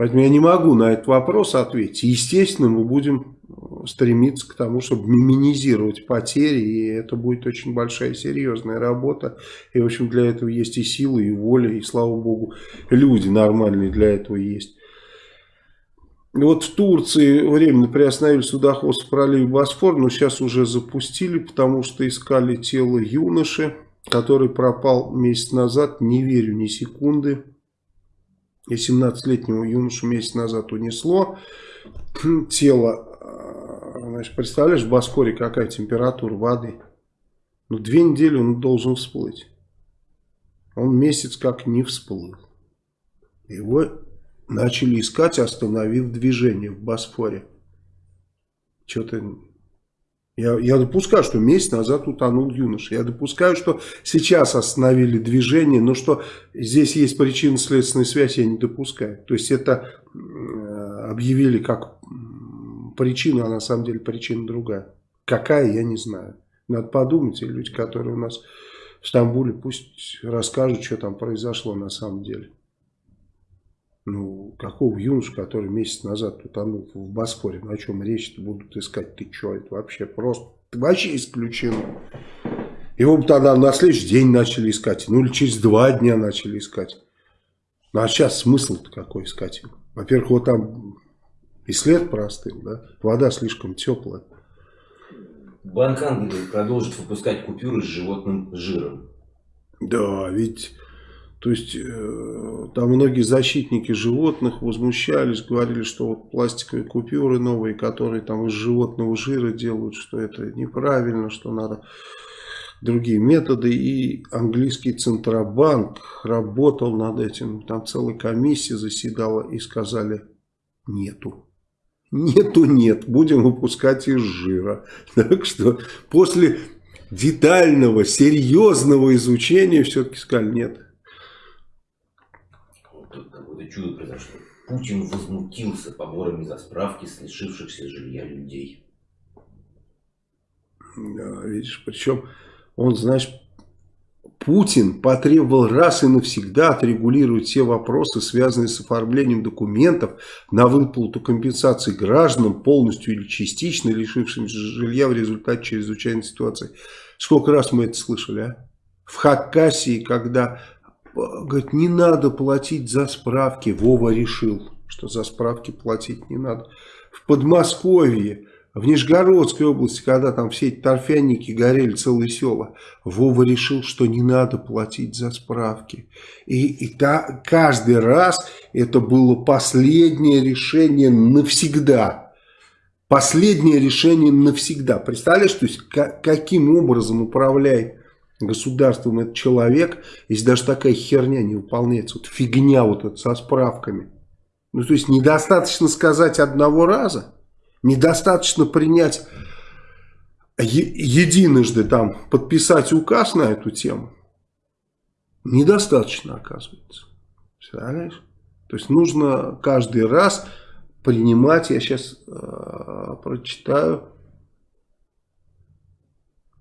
Поэтому я не могу на этот вопрос ответить. Естественно, мы будем э, стремиться к тому, чтобы минимизировать потери, и это будет очень большая серьезная работа. И, в общем, для этого есть и силы, и воля, и, слава богу, люди нормальные для этого есть. Вот в Турции временно приостановили судоходство в проливе Босфор, но сейчас уже запустили, потому что искали тело юноши, который пропал месяц назад, не верю ни секунды и 17-летнего юношу месяц назад унесло. Тело, значит, представляешь, в Баскоре какая температура воды? Ну, две недели он должен всплыть. Он месяц как не всплыл. Его начали искать, остановив движение в Босфоре. Что-то я, я допускаю, что месяц назад утонул юноша. Я допускаю, что сейчас остановили движение, но что здесь есть причинно-следственная связь, я не допускаю. То есть это объявили как причину, а на самом деле причина другая. Какая, я не знаю. Надо подумать, и люди, которые у нас в Стамбуле, пусть расскажут, что там произошло на самом деле. Ну, какого юноша, который месяц назад утонул в Босфоре, на чем речь-то будут искать? Ты что, это вообще просто, вообще исключено. Его бы тогда на следующий день начали искать, ну или через два дня начали искать. Ну а сейчас смысл-то какой искать его? Во-первых, вот там и след простыл, да, вода слишком теплая. Банк Англии продолжит выпускать купюры с животным жиром. Да, ведь то есть э, там многие защитники животных возмущались, говорили, что вот пластиковые купюры новые, которые там из животного жира делают, что это неправильно, что надо другие методы. И английский Центробанк работал над этим. Там целая комиссия заседала и сказали нету. Нету, нет, будем выпускать из жира. <laughs> Так что после детального, серьезного изучения все-таки сказали нет чудо произошло. Путин возмутился поборами за справки с лишившихся жилья людей. Да, видишь, причем он, знаешь, Путин потребовал раз и навсегда отрегулировать все вопросы, связанные с оформлением документов на выплату компенсации гражданам, полностью или частично лишившимся жилья в результате чрезвычайной ситуации. Сколько раз мы это слышали, а? В Хакасии, когда говорит, не надо платить за справки, Вова решил, что за справки платить не надо. В Подмосковье в Нижегородской области, когда там все эти торфяники горели, целые села, Вова решил, что не надо платить за справки. И, и та, каждый раз это было последнее решение навсегда. Последнее решение навсегда. Представляешь, то есть как, каким образом управляет государством этот человек, если даже такая херня не выполняется, вот фигня вот эта со справками. Ну, то есть недостаточно сказать одного раза. Недостаточно принять единожды там подписать указ на эту тему. Недостаточно, оказывается. Представляешь? То есть нужно каждый раз принимать, я сейчас э, прочитаю,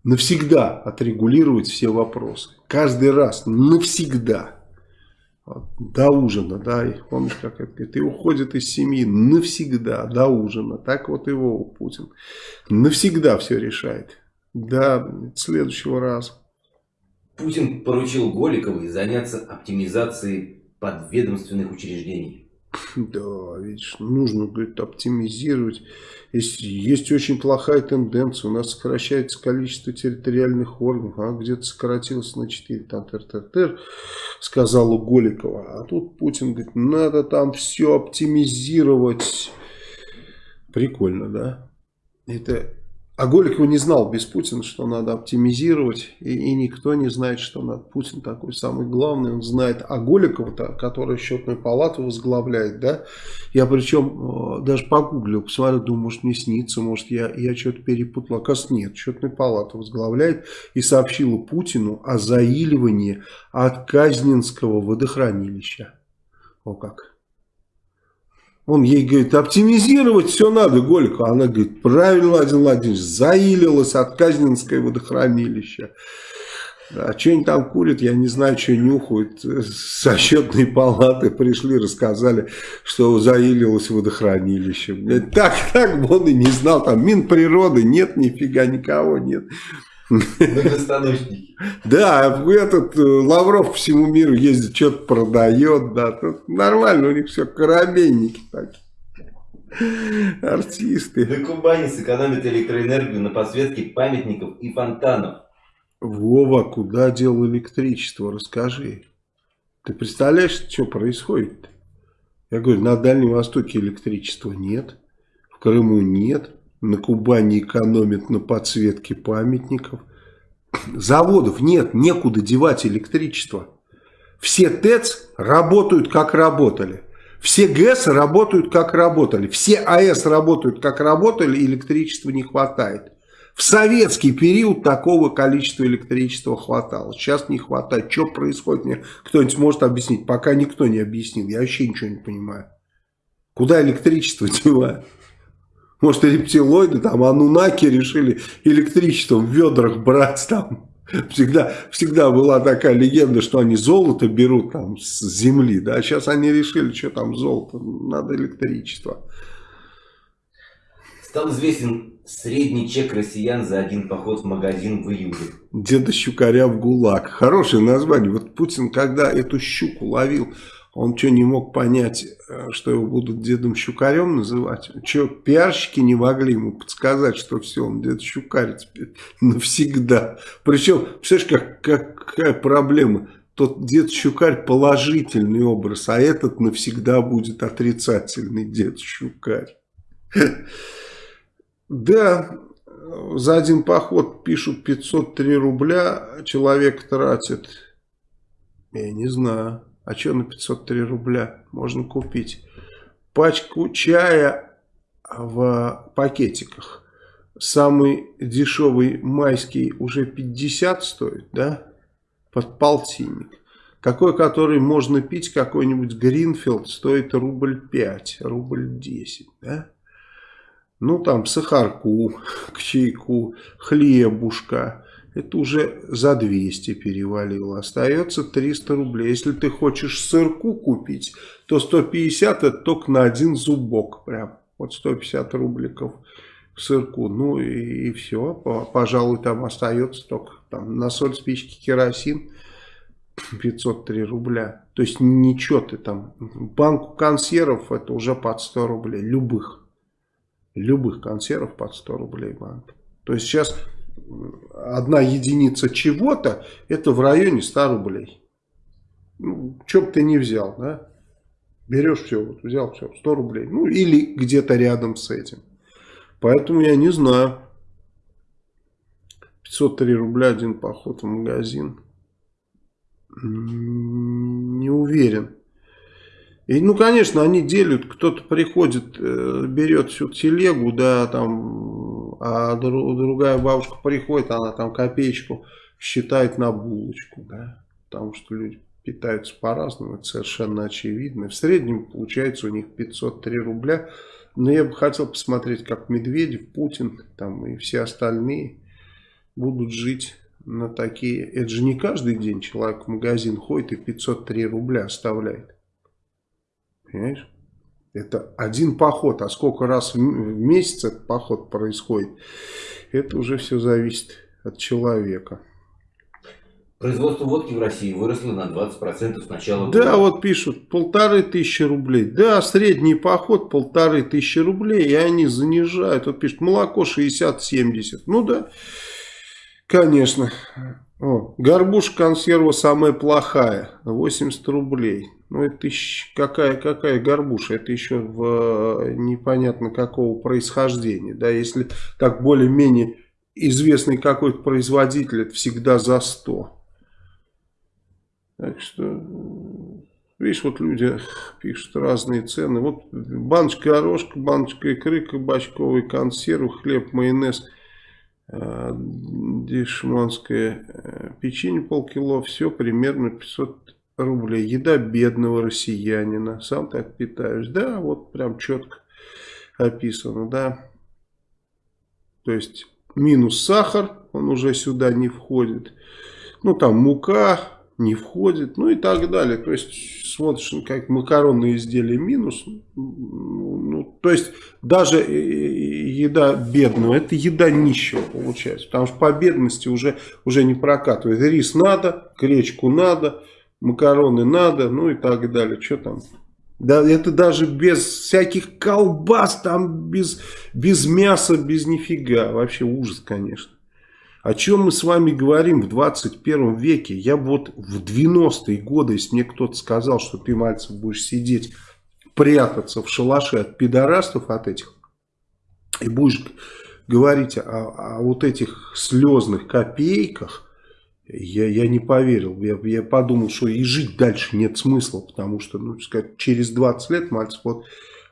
навсегда отрегулировать все вопросы. Каждый раз, навсегда до ужина, да, и помнишь, как это говорит, и уходит из семьи навсегда, до ужина, так вот его Путин навсегда все решает, до следующего раза. Путин поручил Голиковой заняться оптимизацией подведомственных учреждений. <laughs> Да, видишь, нужно, говорит, оптимизировать. Есть, есть очень плохая тенденция. У нас сокращается количество территориальных органов. А где-то сократилось на 4. Там, тыр -тыр -тыр, сказала Голикова. А тут Путин говорит, надо там все оптимизировать. Прикольно, да? Это а Голиков не знал без Путина, что надо оптимизировать, и, и никто не знает, что надо. Путин такой самый главный, он знает. А Голикова-то, который счетную палату возглавляет, да, я причем э, даже погуглил, посмотрел, думаю, может мне снится, может я, я что-то перепутал. Оказывается, нет, счетную палату возглавляет и сообщила Путину о заиливании от Казнинского водохранилища. О как. Он ей говорит, оптимизировать все надо, Голька. Она говорит, правильно, Владимир Владимирович, заилилась от Казнинское водохранилище. А что они там курят, я не знаю, что нюхают. <laughs> Со счетной палаты пришли, рассказали, что заилилось водохранилище. Так, так бы он и не знал, там Минприроды нет, нифига никого нет. Многостаночники. Да, этот э, Лавров по всему миру ездит, что-то продает, да, тут нормально, у них все корабельники такие. Артисты. На Кубани сэкономят электроэнергию на подсветке памятников и фонтанов. Вова, куда дел электричество, расскажи. Ты представляешь, что происходит? -то? Я говорю, на Дальнем Востоке электричества нет, в Крыму нет, на Кубани экономят на подсветке памятников. Заводов нет, некуда девать электричество. Все ТЭЦ работают как работали. Все ГЭС работают как работали. Все АЭС работают как работали, электричества не хватает. В советский период такого количества электричества хватало. Сейчас не хватает. Что происходит? Мне кто-нибудь может объяснить? Пока никто не объяснил. Я вообще ничего не понимаю. Куда электричество <laughs> девать? Может, рептилоиды, там, анунаки решили электричеством в ведрах брать там. Всегда, всегда была такая легенда, что они золото берут там с земли, да, сейчас они решили, что там золото, надо электричество. Стал известен средний чек россиян за один поход в магазин в июле. Деда Щукаря в ГУЛАГ. Хорошее название. Вот Путин, когда эту щуку ловил, он что, не мог понять, э, что его будут дедом Щукарем называть? Что, пиарщики не могли ему подсказать, что все, он дед Щукарь теперь навсегда. Причем, представляешь, как, как, какая проблема? Тот дед Щукарь положительный образ, а этот навсегда будет отрицательный дед Щукарь. <laughs> Да, за один поход пишут 503 рубля, человек тратит, я не знаю, а что на 503 рубля можно купить? Пачку чая в пакетиках. Самый дешевый майский уже 50 стоит, да? Под полтинник. Такой, который можно пить, какой-нибудь Гринфилд, стоит рубль 5, рубль 10, да? Ну, там, сахарку <laughs> к чайку, хлебушка, это уже за 200 перевалило. Остается 300 рублей. Если ты хочешь сырку купить, то 150 это только на один зубок. Прям вот 150 рубликов сырку. Ну и, и все. Пожалуй, там остается только там, на соль, спички, керосин <clears throat> 503 рубля. То есть ничего ты там. Банку консервов это уже под 100 рублей. Любых. Любых консервов под 100 рублей банк. То есть сейчас одна единица чего-то это в районе 100 рублей. Ну, что бы ты не взял, да? Берешь все, вот взял все, 100 рублей. Ну, или где-то рядом с этим. Поэтому я не знаю. 503 рубля один поход в магазин. Не уверен. И, ну, конечно, они делят, кто-то приходит, э, берет всю телегу, да, там, а другая бабушка приходит, она там копеечку считает на булочку, да, потому что люди питаются по-разному, это совершенно очевидно. В среднем получается у них 503 рубля, но я бы хотел посмотреть, как Медведев, Путин там и все остальные будут жить на такие... Это же не каждый день человек в магазин ходит и 503 рубля оставляет. Понимаешь? Это один поход, а сколько раз в месяц этот поход происходит, это уже все зависит от человека. Производство водки в России выросло на 20% с начала года. Да, вот пишут, полторы тысячи рублей. Да, средний поход полторы тысячи рублей, и они занижают. Вот пишут, молоко 60-70. Ну да, конечно. О, горбуша консерва самая плохая, 80 рублей. Ну, это еще, какая, какая горбуша, это еще в э, непонятно какого происхождения. Да, если так более-менее известный какой-то производитель, это всегда за 100. Так что, видишь, вот люди пишут разные цены. Вот баночка горошка, баночка икры, кабачковый консерв, хлеб, майонез, дешманское э, печенье полкило, все примерно 500 рублей. Еда бедного россиянина. Сам так питаешь. Да, вот прям четко описано, да. То есть минус сахар, он уже сюда не входит. Ну там мука не входит, ну и так далее. То есть смотришь, как макаронные изделия минус. Ну, то есть даже еда бедного, это еда нищего получается. Потому что по бедности уже, уже не прокатывает. Рис надо, гречку надо, макароны надо, ну и так далее. Что там? Да, это даже без всяких колбас, там без, без мяса, без нифига. Вообще ужас, конечно. О чем мы с вами говорим в 21 веке? Я вот в 90-е годы, если мне кто-то сказал, что ты, Мальцев, будешь сидеть, прятаться в шалаше от пидорастов от этих, и будешь говорить о, о вот этих слезных копейках, я, я не поверил. Я, я подумал, что и жить дальше нет смысла, потому что, ну, сказать, через 20 лет Мальцев вот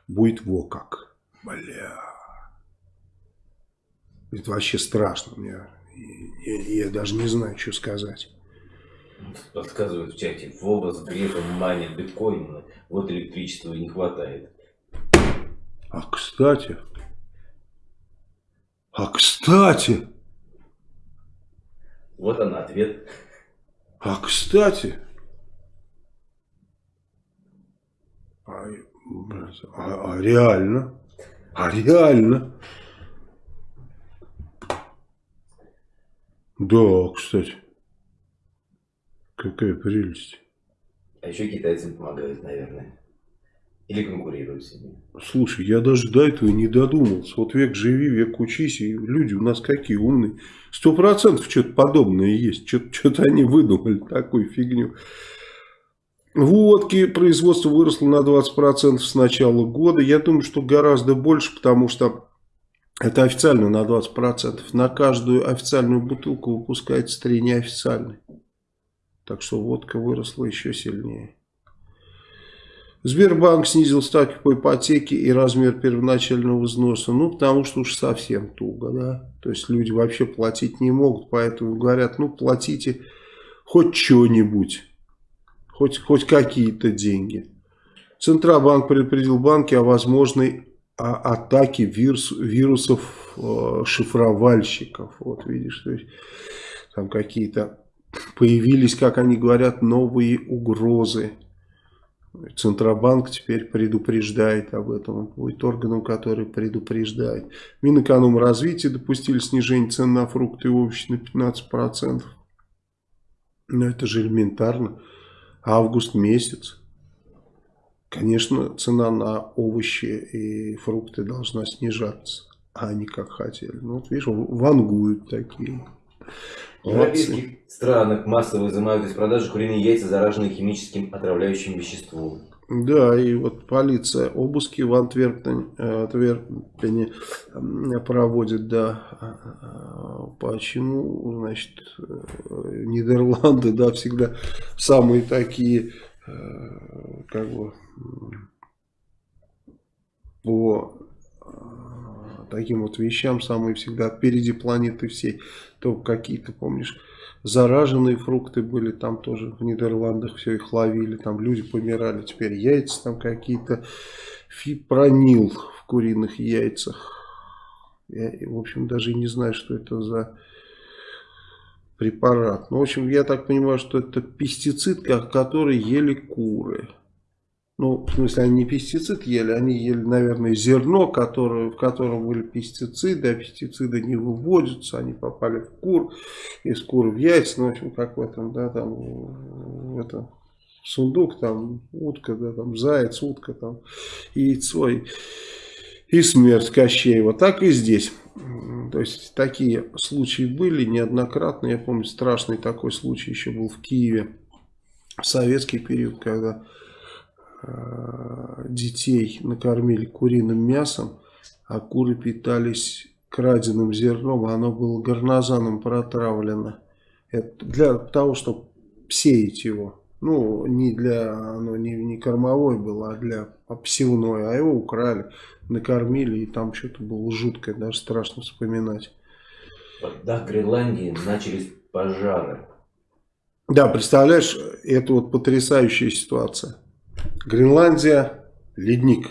будет во как. Бля. Это вообще страшно. Мне, я, я даже не знаю, что сказать. Подсказывают в чате, Вова с Грефом манит биткоин, вот электричества не хватает. А кстати, а кстати, вот он ответ. А кстати, а, а, а реально, а реально, да, кстати, какая прелесть. А еще китайцам помогают, наверное. Или конкурируют с ними. Слушай, я даже до этого не додумался. Вот век живи, век учись, и люди у нас какие умные. Сто процентов что-то подобное есть. Что-то они выдумали такую фигню. Водки производство выросло на 20% с начала года. Я думаю, что гораздо больше, потому что это официально на 20%. На каждую официальную бутылку выпускается 3 неофициальные. Так что водка выросла еще сильнее. Сбербанк снизил ставки по ипотеке и размер первоначального взноса. Ну, потому что уж совсем туго, да. То есть люди вообще платить не могут, поэтому говорят, ну, платите хоть что-нибудь, хоть, хоть какие-то деньги. Центробанк предупредил банки о возможной атаке вирус, вирусов э, шифровальщиков. Вот видишь, то есть там какие-то появились, как они говорят, новые угрозы. Центробанк теперь предупреждает об этом. Он будет органом, который предупреждает. Минэкономразвитие допустили снижение цен на фрукты и овощи на 15%. Но это же элементарно. Август месяц. Конечно, цена на овощи и фрукты должна снижаться. А они как хотели. Ну вот видишь, вангуют такие. В европейских странах массово изымают из продажи куриные яйца, зараженные химическим отравляющим веществом. Да, и вот полиция обыски в Антверпене, Антверпене проводит, да. Почему, значит, Нидерланды, да, всегда самые такие, как бы, по таким вот вещам самые всегда впереди планеты всей. То какие-то, помнишь, зараженные фрукты были, там тоже в Нидерландах все их ловили, там люди помирали, теперь яйца там какие-то, фипронил в куриных яйцах. Я, в общем, даже не знаю, что это за препарат. Ну, в общем, я так понимаю, что это пестицид, который ели куры. Ну, в смысле, они не пестицид ели, они ели, наверное, зерно, которое, в котором были пестициды, а пестициды не выводятся, они попали в кур, из кур в яйца, ну, в общем, как в этом, да, там, в этом сундук, там, утка, да, там, заяц, утка, там, яйцо и, и смерть Кощеева. Так и здесь. То есть, такие случаи были неоднократно. Я помню, страшный такой случай еще был в Киеве в советский период, когда Э, детей накормили куриным мясом, а куры питались краденым зерном, а оно было горнозаном протравлено. Это для того, чтобы сеять его. Ну, не для, оно не, не кормовой было, а для посевной. А его украли, накормили, и там что-то было жуткое, даже страшно вспоминать. Да, в Гренландии начались пожары. Да, представляешь, это вот потрясающая ситуация. Гренландия, ледник.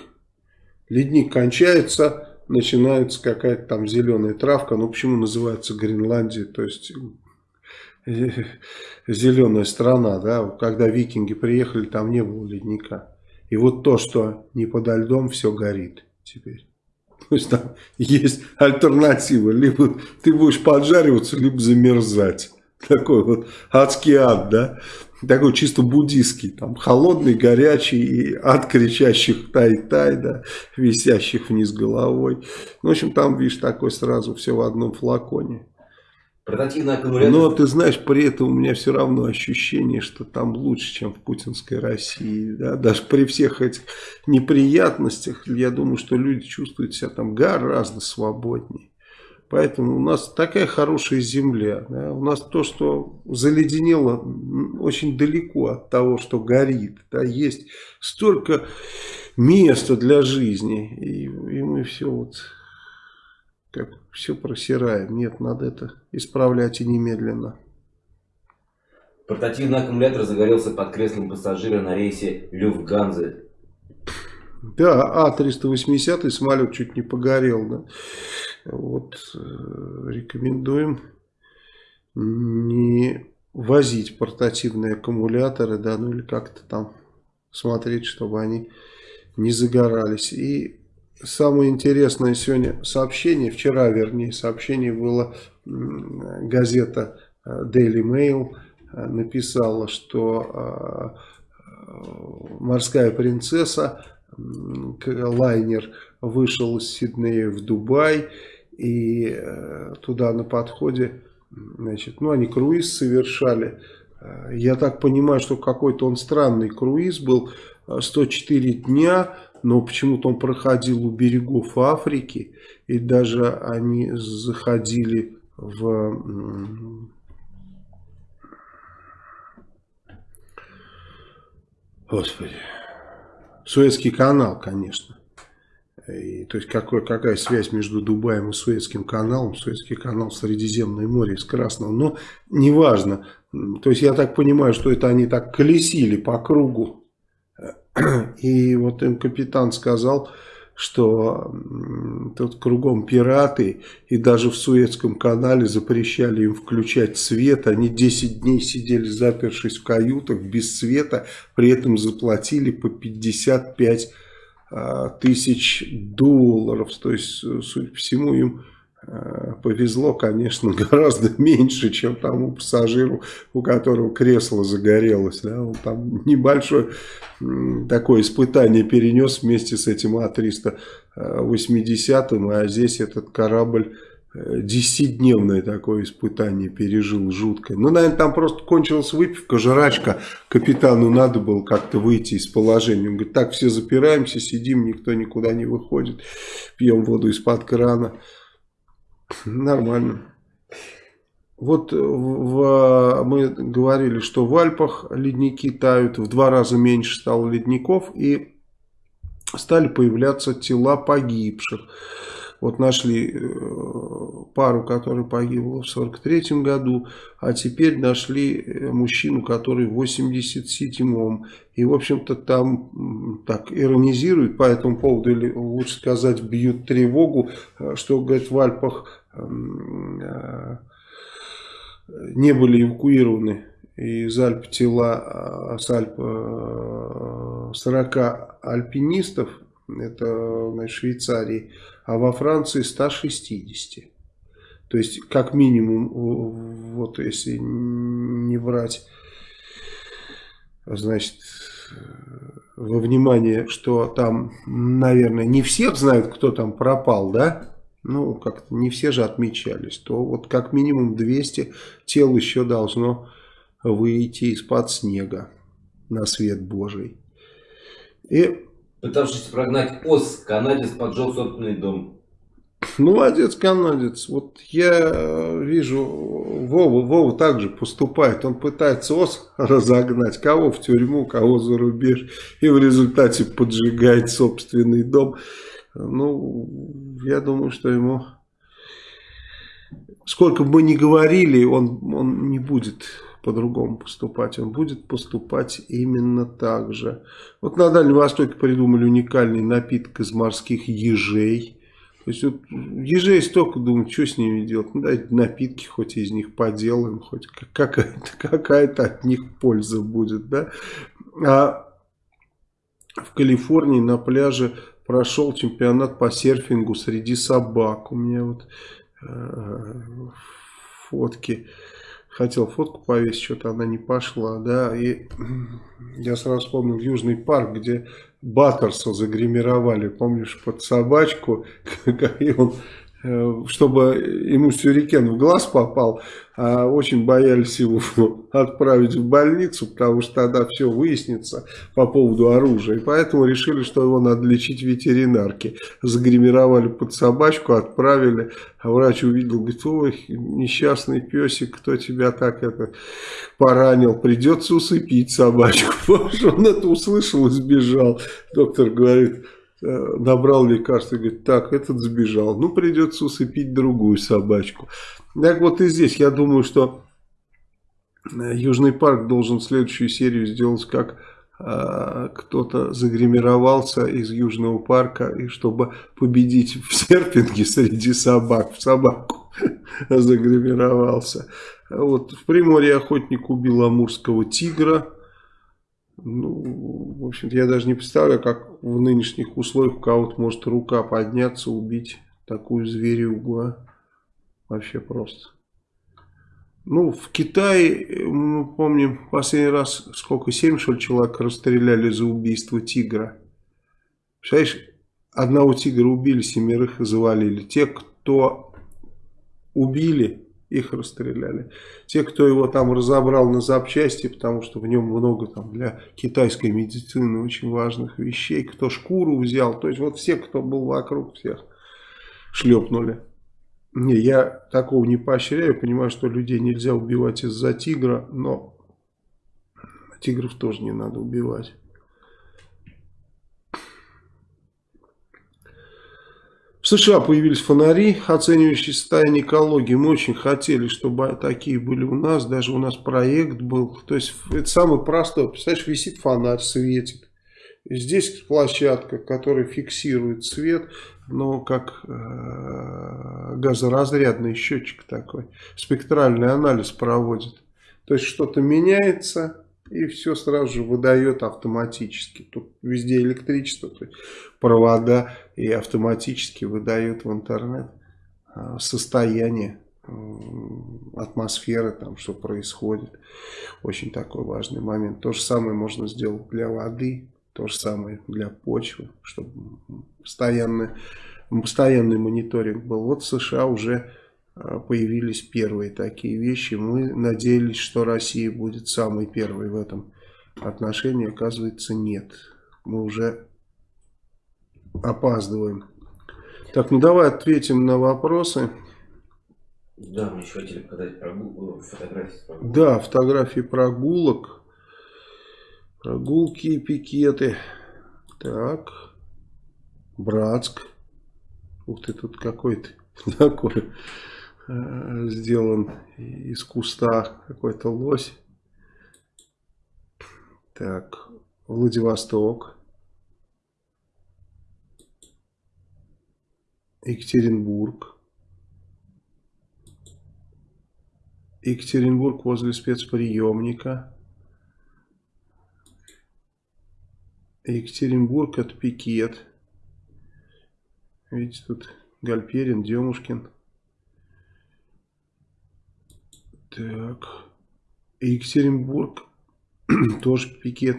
Ледник кончается, начинается какая-то там зеленая травка. Ну, почему называется Гренландия? То есть, <laughs> зеленая страна, да. Когда викинги приехали, там не было ледника. И вот то, что не подо льдом, все горит теперь. <laughs> То есть там есть альтернатива. Либо ты будешь поджариваться, либо замерзать. Такой вот адский ад, да такой чисто буддийский, там, холодный, горячий, и ад кричащих тай-тай, да, висящих вниз головой. Ну, в общем, там, видишь, такой сразу все в одном флаконе. Портативный аккумулятор. Но ты знаешь, при этом у меня все равно ощущение, что там лучше, чем в путинской России. Да? Даже при всех этих неприятностях, я думаю, что люди чувствуют себя там гораздо свободнее. Поэтому у нас такая хорошая земля. Да? У нас то, что заледенело, очень далеко от того, что горит. Да? Есть столько места для жизни. И, и мы все вот как все просираем. Нет, надо это исправлять и немедленно. Портативный аккумулятор загорелся под креслом пассажира на рейсе Люфтганзы. Да, А-380 самолет чуть не погорел. Да? Вот э, рекомендуем не возить портативные аккумуляторы, да, ну или как-то там смотреть, чтобы они не загорались. И самое интересное сегодня сообщение, вчера вернее сообщение было, газета э, Daily Mail э, написала, что морская принцесса, лайнер вышел из Сиднея в Дубай, и э, туда на подходе, значит, ну, они круиз совершали. Э, я так понимаю, что какой-то он странный круиз был, 104 э, дня, но почему-то он проходил у берегов Африки, и даже они заходили в... Господи, Суэцкий канал, конечно. И, то есть какой, какая связь между Дубаем и Суэцким каналом? Суэцкий канал Средиземное море из Красного. Но неважно. То есть я так понимаю, что это они так колесили по кругу. <clears throat> И вот им капитан сказал, что тут кругом пираты, и даже в Суэцком канале запрещали им включать свет. Они 10 дней сидели запершись в каютах без света, при этом заплатили по 55 а, тысяч долларов. То есть, судя по всему, им повезло, конечно, <laughs> гораздо меньше, чем тому пассажиру, у которого кресло загорелось. Да? Он там небольшое такое испытание перенес вместе с этим А-380, а здесь этот корабль э, десятидневное такое испытание пережил жуткое. Ну, наверное, там просто кончилась выпивка, жрачка. Капитану надо было как-то выйти из положения. Он говорит, так все запираемся, сидим, никто никуда не выходит, пьем воду из-под крана. Нормально. Вот в, мы говорили, что в Альпах ледники тают, в два раза меньше стало ледников и стали появляться тела погибших. Вот нашли э, пару, которая погибла в 43 году, а теперь нашли э, мужчину, который в 87-м. И, в общем-то, там так иронизируют по этому поводу, или лучше сказать, бьют тревогу, э, что, говорит, в Альпах эм, не были эвакуированы из Альп тела с Альп 40 альпинистов, это значит, Швейцарии, а во Франции 160. То есть, как минимум, вот если не брать, значит, во внимание, что там, наверное, не всех знают, кто там пропал, да? Ну, как-то не все же отмечались. То вот как минимум 200 тел еще должно выйти из-под снега на свет Божий. И Пытавшись прогнать ос, канадец поджег собственный дом. Молодец, канадец. Вот я э, вижу, Вова, Вова также поступает. Он пытается ос <laughs> разогнать, кого в тюрьму, кого за рубеж. И в результате поджигает собственный дом. Ну, я думаю, что ему... Сколько бы мы ни говорили, он, он не будет по-другому поступать. Он будет поступать именно так же. Вот на Дальнем Востоке придумали уникальный напиток из морских ежей. То есть вот ежей столько думают, что с ними делать. Ну, дайте напитки, хоть из них поделаем, хоть какая-то какая, от них польза будет. Да? А в Калифорнии на пляже прошел чемпионат по серфингу среди собак. У меня вот э, фотки хотел фотку повесить, что-то она не пошла, да, и <clears throat> я сразу вспомнил Южный парк, где Баттерса загримировали, помнишь, под собачку, <laughs> и он чтобы ему сюрикен в глаз попал, а очень боялись его <laughs> отправить в больницу, потому что тогда все выяснится по поводу оружия. И поэтому решили, что его надо лечить ветеринарки. Загримировали под собачку, отправили, а врач увидел, говорит, ой, несчастный песик, кто тебя так это поранил, придется усыпить собачку. <laughs> Он это услышал и сбежал. Доктор говорит, Э, набрал лекарство и говорит, так, этот сбежал, ну придется усыпить другую собачку. Так вот и здесь, я думаю, что э, Южный парк должен следующую серию сделать, как э, кто-то загримировался из Южного парка, и чтобы победить в серпинге среди собак, в собаку <laughs> загримировался. Вот в Приморье охотник убил амурского тигра, ну, в общем-то, я даже не представляю, как в нынешних условиях у кого-то может рука подняться, убить такую зверюгу, а? Вообще просто. Ну, в Китае, мы помним, последний раз, сколько, 7, что ли, человек расстреляли за убийство тигра. Представляешь, одного тигра убили, семерых завалили. Те, кто убили, их расстреляли. Те, кто его там разобрал на запчасти, потому что в нем много там для китайской медицины очень важных вещей, кто шкуру взял, то есть вот все, кто был вокруг, всех шлепнули. Не, я такого не поощряю, понимаю, что людей нельзя убивать из-за тигра, но тигров тоже не надо убивать. В США появились фонари, оценивающие состояние экологии. Мы очень хотели, чтобы такие были у нас. Даже у нас проект был. То есть это самый простой. Представляешь, висит фонарь, светит. Здесь площадка, которая фиксирует свет, но как э, газоразрядный счетчик такой. Спектральный анализ проводит. То есть что-то меняется и все сразу же выдает автоматически. Тут везде электричество, провода и автоматически выдает в интернет э, состояние атмосферы, там, что происходит. Очень такой важный момент. То же самое можно сделать для воды, то же самое для почвы, чтобы постоянно, постоянный мониторинг был. Вот США уже а, появились первые такие вещи. Мы надеялись, что Россия будет самой первой в этом отношении. Оказывается, нет. Мы уже опаздываем. Так, ну давай ответим на вопросы. Да, мы еще хотели показать прогул... Э, фотографии прогулок. Да, фотографии прогулок. Прогулки и пикеты. Так. Братск. Ух ты, тут какой-то <laughs> такой сделан из куста какой-то лось. Так. Владивосток. Екатеринбург. Екатеринбург возле спецприемника. Екатеринбург это пикет. Видите, тут Гальперин, Демушкин. Так. Екатеринбург <clears throat> тоже пикет.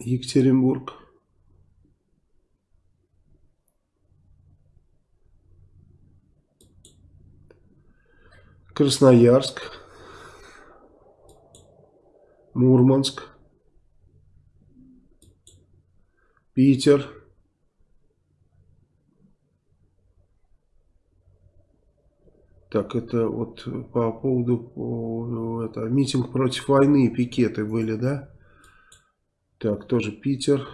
Екатеринбург. Красноярск, Мурманск, Питер, Так, это вот по поводу это, митинг против войны, пикеты были, да? Так, тоже Питер.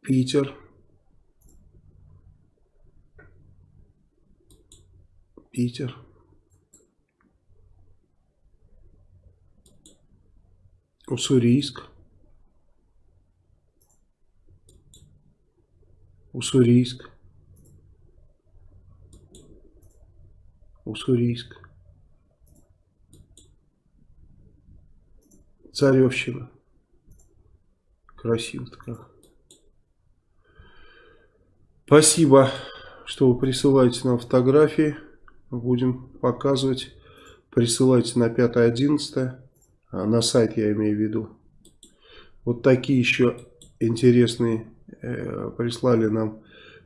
Питер. Питер. Уссурийск. Уссурийск. Уссурийск. Царевщина. Красиво-то. Спасибо, что вы присылаете нам фотографии будем показывать. Присылайте на 5-11, а на сайт я имею в виду. Вот такие еще интересные э, прислали нам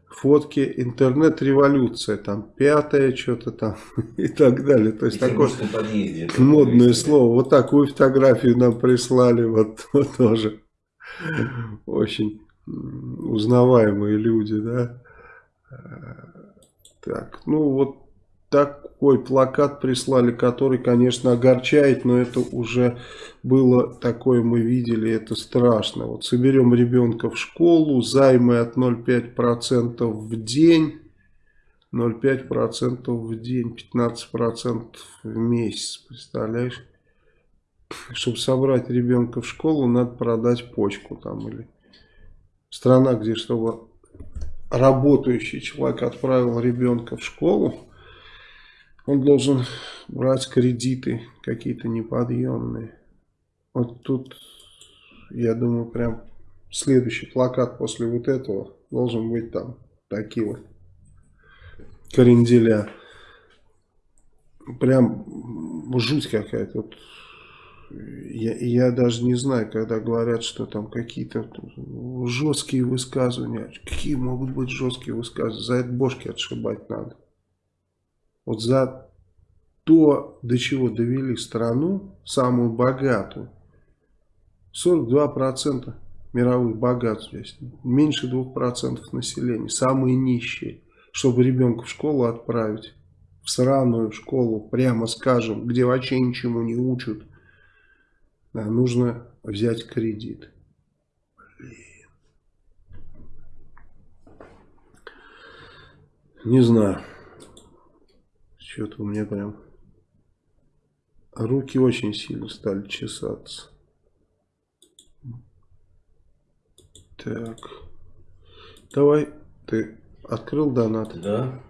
фотки. Интернет-революция, там пятое что-то там <laughs> и так далее. То есть такое подъезде, модное слово. Вот такую фотографию нам прислали, вот, <laughs> вот тоже. Очень узнаваемые люди, да. Э, так, ну вот такой плакат прислали, который, конечно, огорчает, но это уже было такое, мы видели, это страшно. Вот соберем ребенка в школу, займы от 0,5% в день, 0,5% в день, 15% в месяц, представляешь? Чтобы собрать ребенка в школу, надо продать почку там или страна, где чтобы работающий человек отправил ребенка в школу, он должен брать кредиты какие-то неподъемные. Вот тут, я думаю, прям следующий плакат после вот этого должен быть там такие вот кренделя. Прям жуть какая-то. Вот я, я даже не знаю, когда говорят, что там какие-то жесткие высказывания. Какие могут быть жесткие высказывания? За это бошки отшибать надо вот за то, до чего довели страну, самую богатую, 42% мировых богатств здесь, меньше 2% населения, самые нищие, чтобы ребенка в школу отправить, в сраную школу, прямо скажем, где вообще ничему не учат, да, нужно взять кредит. Блин. Не знаю. Что-то у меня прям руки очень сильно стали чесаться. Так. Давай, ты открыл донат? Да.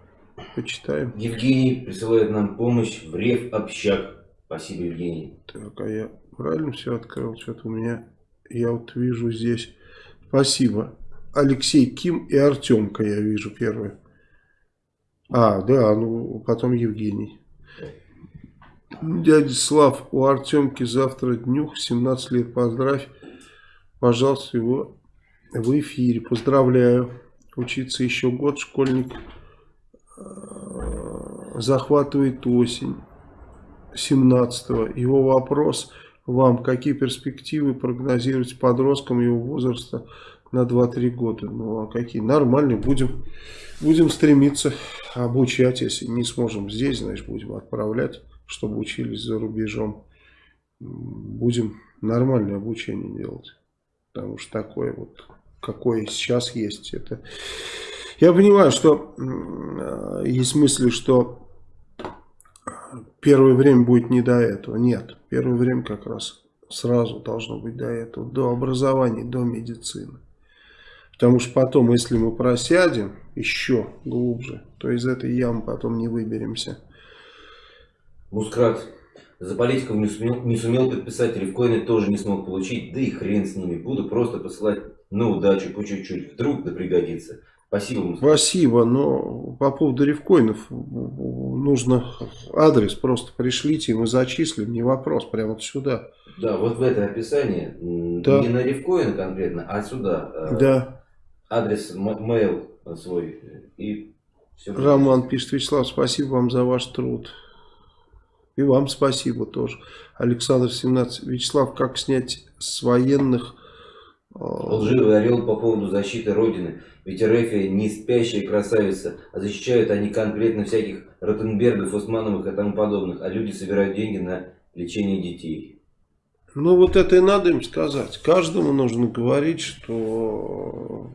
Почитаем. Евгений присылает нам помощь в Рев Общак. Спасибо, Евгений. Так, а я правильно все открыл? Что-то у меня, я вот вижу здесь. Спасибо. Алексей Ким и Артемка я вижу первые. А, да, ну потом Евгений. Дядя Слав, у Артемки завтра днюх, 17 лет, поздравь. Пожалуйста, его в эфире. Поздравляю. Учиться еще год, школьник э, захватывает осень 17-го. Его вопрос вам, какие перспективы прогнозируете подросткам его возраста на 2-3 года? Ну, а какие? Нормальные. Будем, будем стремиться обучать, если не сможем здесь, значит, будем отправлять, чтобы учились за рубежом. Будем нормальное обучение делать. Потому что такое вот, какое сейчас есть, это... Я понимаю, что есть мысли, что первое время будет не до этого. Нет, первое время как раз сразу должно быть до этого, до образования, до медицины. Потому что потом, если мы просядем еще глубже, то из этой ямы потом не выберемся. Мускрат. За политиков не сумел, не сумел подписать, рифкоины тоже не смог получить, да и хрен с ними. Буду просто посылать на удачу по чуть-чуть, вдруг да пригодится. Спасибо, Мускрат. Спасибо, но по поводу рифкоинов нужно адрес просто пришлите, и мы зачислим, не вопрос, прямо вот сюда. Да, вот в это описание, да. не на рифкоин конкретно, а сюда. Э, да адрес, mail свой и все. Роман пишет, Вячеслав, спасибо вам за ваш труд. И вам спасибо тоже. Александр 17. Вячеслав, как снять с военных... Э, Лживый орел по поводу защиты Родины. Ведь РФ не спящая красавица, а защищают они конкретно всяких Ротенбергов, Османовых и тому подобных, а люди собирают деньги на лечение детей. Ну вот это и надо им сказать. Каждому нужно говорить, что,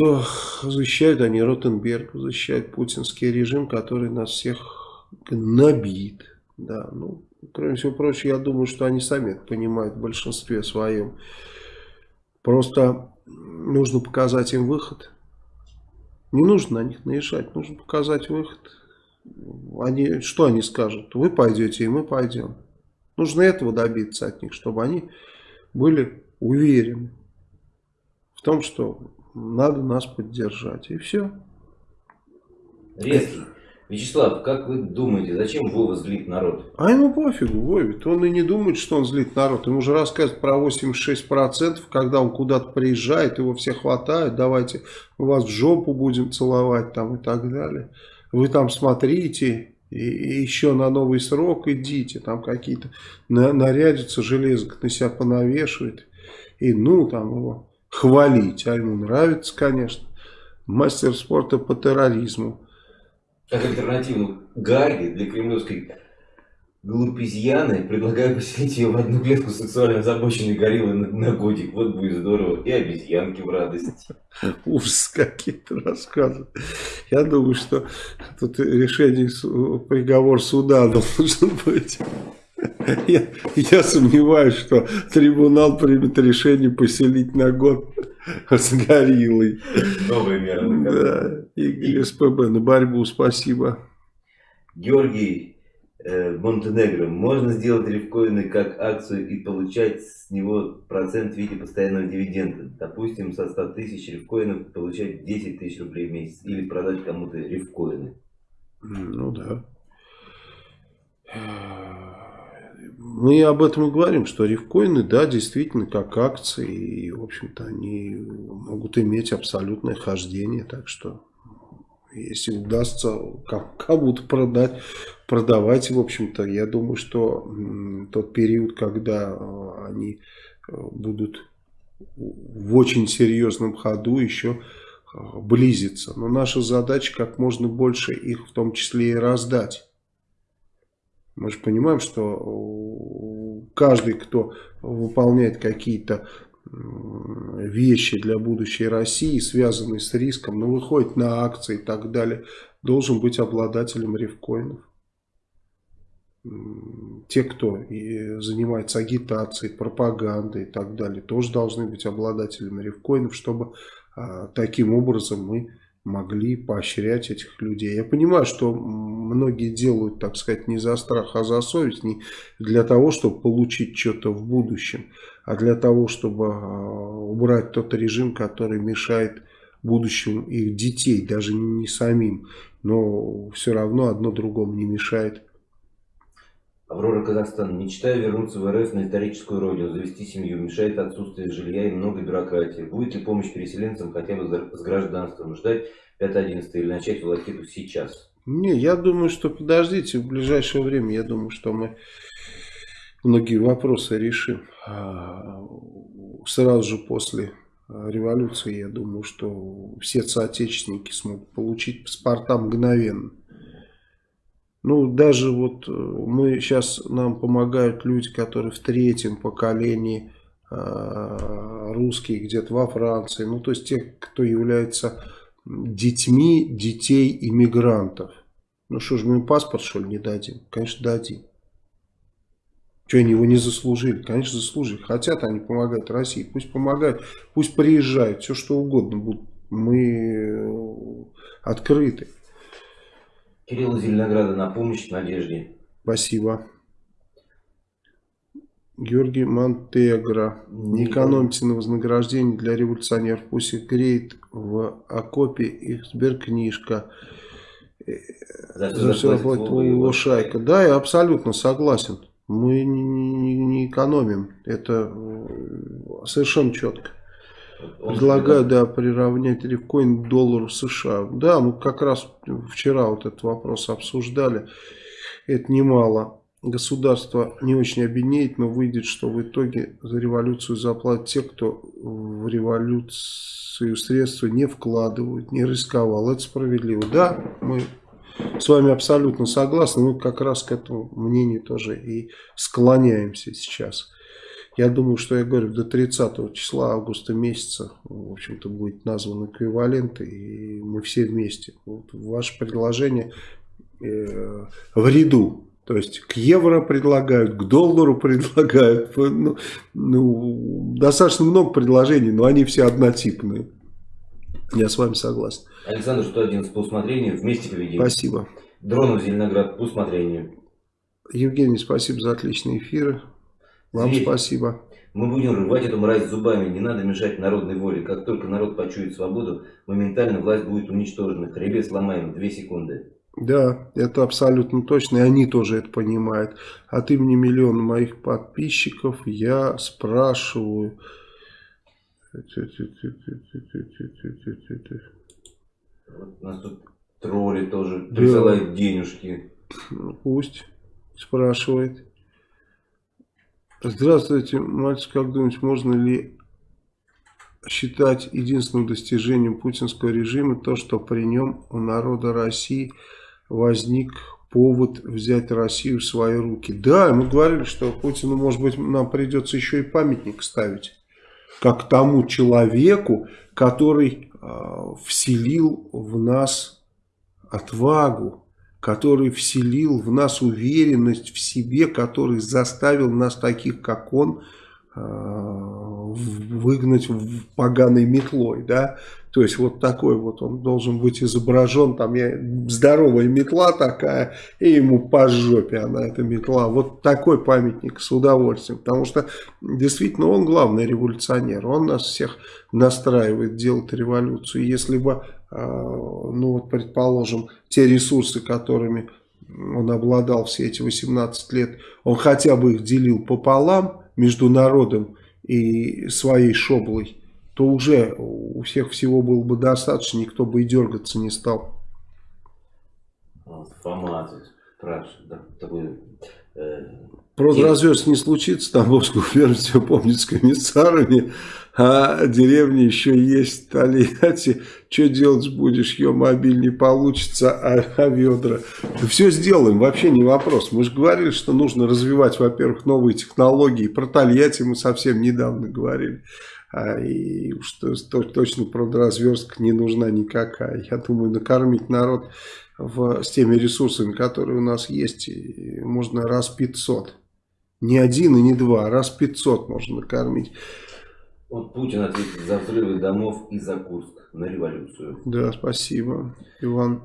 что защищают они Ротенберг, защищают путинский режим, который нас всех набит. Да, ну, кроме всего прочего, я думаю, что они сами это понимают в большинстве своем. Просто нужно показать им выход. Не нужно на них наезжать, нужно показать выход они, что они скажут? Вы пойдете, и мы пойдем. Нужно этого добиться от них, чтобы они были уверены в том, что надо нас поддержать. И все. Резкий. Вячеслав, как вы думаете, зачем Вова злит народ? А ему пофигу, Вове. Он и не думает, что он злит народ. Ему уже рассказывают про 86%, когда он куда-то приезжает, его все хватают, давайте вас в жопу будем целовать там и так далее вы там смотрите, и, и еще на новый срок идите, там какие-то на, нарядятся, железок на себя понавешивает, и ну там его хвалить, а ему нравится, конечно, мастер спорта по терроризму. Как альтернативу Гарри для кремлевской глупизьяны, предлагаю поселить ее в одну клетку сексуально озабоченной гориллы на, на годик. Вот будет здорово. И обезьянки в радость. Ужас какие-то рассказы. Я думаю, что тут решение, приговор суда <laughs> должен быть. Я, я сомневаюсь, что трибунал примет решение поселить на год с гориллой. Новые меры. Да, и СПБ на борьбу, спасибо. Георгий Э, Монтенегро, можно сделать рифкоины как акцию и получать с него процент в виде постоянного дивиденда. Допустим, со 100 тысяч рифкоинов получать 10 тысяч рублей в месяц. Или продать кому-то рифкоины. Ну да. Мы об этом и говорим, что рифкоины, да, действительно, как акции, и, в общем-то, они могут иметь абсолютное хождение, так что если удастся кому-то продать, продавать, в общем-то, я думаю, что тот период, когда э, они э, будут в очень серьезном ходу еще э, близится. Но наша задача как можно больше их в том числе и раздать. Мы же понимаем, что каждый, кто выполняет какие-то вещи для будущей России, связанные с риском, ну, выходит на акции и так далее, должен быть обладателем рифкоинов. Те, кто занимается агитацией, пропагандой и так далее, тоже должны быть обладателями рифкоинов, чтобы а, таким образом мы могли поощрять этих людей. Я понимаю, что многие делают, так сказать, не за страх, а за совесть, не для того, чтобы получить что-то в будущем, а для того, чтобы а, убрать тот режим, который мешает будущему их детей, даже не самим, но все равно одно другому не мешает. Аврора Казахстан. Мечтаю вернуться в РФ на историческую родину, завести семью. Мешает отсутствие жилья и много бюрократии. Будет ли помощь переселенцам хотя бы с гражданством? Ждать 5-11 или начать волокиту сейчас? Не, я думаю, что подождите, в ближайшее время, я думаю, что мы многие вопросы решим. А, сразу же после революции, я думаю, что все соотечественники смогут получить паспорта мгновенно. Ну, даже вот э, мы сейчас, нам помогают люди, которые в третьем поколении э, русские, где-то во Франции. Ну, то есть те, кто является детьми детей иммигрантов. Ну, что же мы им паспорт, что ли, не дадим? Конечно, дадим. Что они его не заслужили? Конечно, заслужили. Хотят они помогать России. Пусть помогают, пусть приезжают, все что угодно будут. Мы э, открыты. Кирилл Зеленограда на помощь Надежде. Спасибо. Георгий Монтегро. Не экономьте на вознаграждение для революционеров. Пусть их греет в окопе их сберкнижка. За, За все заплатит его шайка. Да, я абсолютно согласен. Мы не, не, не экономим. Это э, совершенно четко. Предлагаю, да, приравнять рифкоин к доллару США. Да, мы как раз вчера вот этот вопрос обсуждали. Это немало. Государство не очень обеднеет, но выйдет, что в итоге за революцию заплатят те, кто в революцию средства не вкладывают, не рисковал. Это справедливо. Да, мы с вами абсолютно согласны. Мы как раз к этому мнению тоже и склоняемся сейчас. Я думаю, что я говорю, до 30 числа августа месяца, в общем-то, будет назван эквивалент, и мы все вместе. Вот ваше предложение э, в ряду. То есть к евро предлагают, к доллару предлагают. Ну, ну, достаточно много предложений, но они все однотипные. Я с вами согласен. Александр 111 по усмотрению, вместе поведем. Спасибо. Дронов Зеленоград по усмотрению. Евгений, спасибо за отличные эфиры. Вам Зверь. спасибо. Мы будем рвать эту мразь зубами, не надо мешать народной воле. Как только народ почует свободу, моментально власть будет уничтожена. Хребет сломаем, две секунды. Да, это абсолютно точно, и они тоже это понимают. От имени миллиона моих подписчиков я спрашиваю... Вот нас тут тролли тоже присылают денежки. Пусть спрашивает. Здравствуйте, мальчик, как думаете, можно ли считать единственным достижением путинского режима то, что при нем у народа России возник повод взять Россию в свои руки? Да, мы говорили, что Путину, может быть, нам придется еще и памятник ставить, как тому человеку, который э, вселил в нас отвагу, который вселил в нас уверенность в себе, который заставил нас таких, как он, а, выгнать поганой метлой, да, то есть вот такой вот он должен быть изображен, там я, здоровая метла такая, и ему по жопе она эта метла, вот такой памятник с удовольствием, потому что действительно он главный революционер, он нас всех настраивает делать революцию, если бы, ну вот предположим, те ресурсы, которыми он обладал все эти 18 лет, он хотя бы их делил пополам, между народом и своей шоблой, то уже у всех всего было бы достаточно, никто бы и дергаться не стал. Фома спрашивает, да, такой... Э, Продразверст не случится, Тамбовскую ферму все помнит с комиссарами, а деревня еще есть в Тольятти. Что делать будешь? Ее мобиль не получится, а, а ведра. Все сделаем, вообще не вопрос. Мы же говорили, что нужно развивать, во-первых, новые технологии. Про Тольятти мы совсем недавно говорили. а, и что точно продразверстка не нужна никакая. Я думаю, накормить народ в, с теми ресурсами, которые у нас есть, можно раз 500. Не один и не два, а раз 500 можно накормить. Вот Путин ответит за взрывы домов и за Курск на революцию. Да, спасибо, Иван.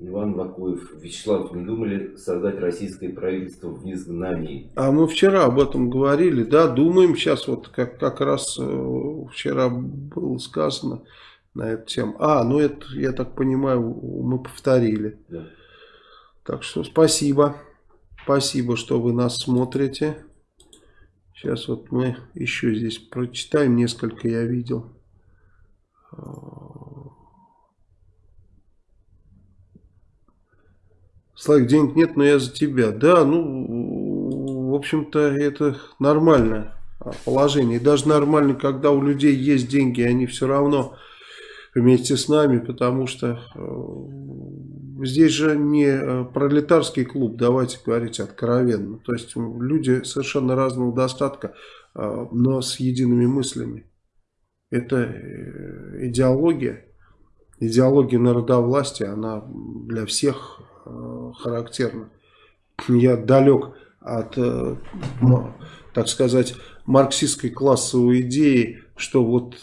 Иван Вакуев. Вячеслав, не думали создать российское правительство в изгнании? А мы вчера об этом говорили, да, думаем сейчас, вот как, как раз э, вчера было сказано на эту тему. А, ну это, я так понимаю, мы повторили. Да. Так что спасибо. Спасибо, что вы нас смотрите. Сейчас вот мы еще здесь прочитаем несколько, я видел. Славик, денег нет, но я за тебя. Да, ну, в общем-то, это нормальное положение. И даже нормально, когда у людей есть деньги, они все равно вместе с нами, потому что э, здесь же не э, пролетарский клуб, давайте говорить откровенно. То есть люди совершенно разного достатка, э, но с едиными мыслями. Это идеология, идеология народовластия, она для всех характерна. Я далек от, так сказать, марксистской классовой идеи, что вот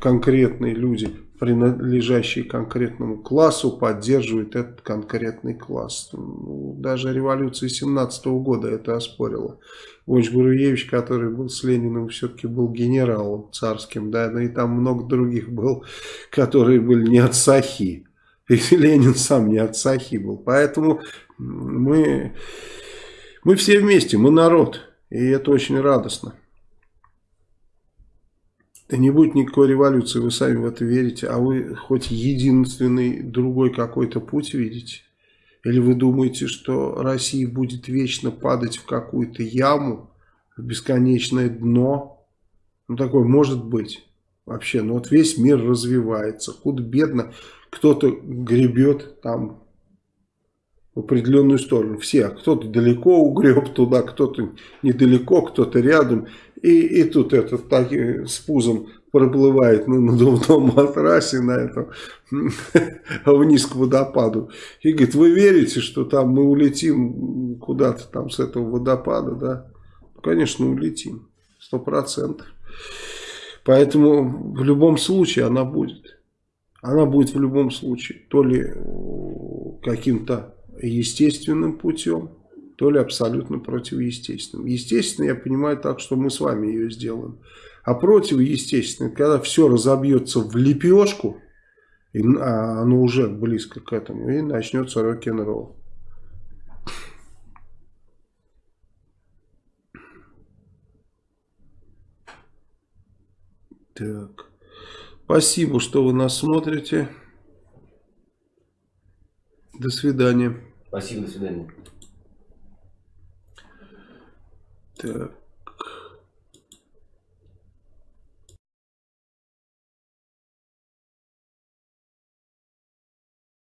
конкретные люди принадлежащие конкретному классу, поддерживают этот конкретный класс. Ну, даже революция 17 -го года это оспорила. Войч Буруевич, который был с Лениным, все-таки был генералом царским, да, ну и там много других был, которые были не от Сахи. И <laughs> Ленин сам не от Сахи был. Поэтому мы, мы все вместе, мы народ. И это очень радостно. Да не будет никакой революции, вы сами в это верите, а вы хоть единственный другой какой-то путь видите? Или вы думаете, что Россия будет вечно падать в какую-то яму, в бесконечное дно? Ну, такое может быть вообще. Но вот весь мир развивается, худо-бедно. Кто-то гребет там в определенную сторону. Все. Кто-то далеко угреб туда, кто-то недалеко, кто-то рядом. И, и тут этот так, с пузом проплывает на надувном матрасе на этом <laughs> вниз к водопаду. И говорит, вы верите, что там мы улетим куда-то там с этого водопада, да? Ну, конечно, улетим. Сто процентов. Поэтому в любом случае она будет. Она будет в любом случае. То ли каким-то естественным путем, то ли абсолютно противоестественным. Естественно, я понимаю так, что мы с вами ее сделаем. А противоестественно, когда все разобьется в лепешку, и, а оно уже близко к этому, и начнется рок-н-ролл. Так. Спасибо, что вы нас смотрите. До свидания. Спасибо, до свидания. Так.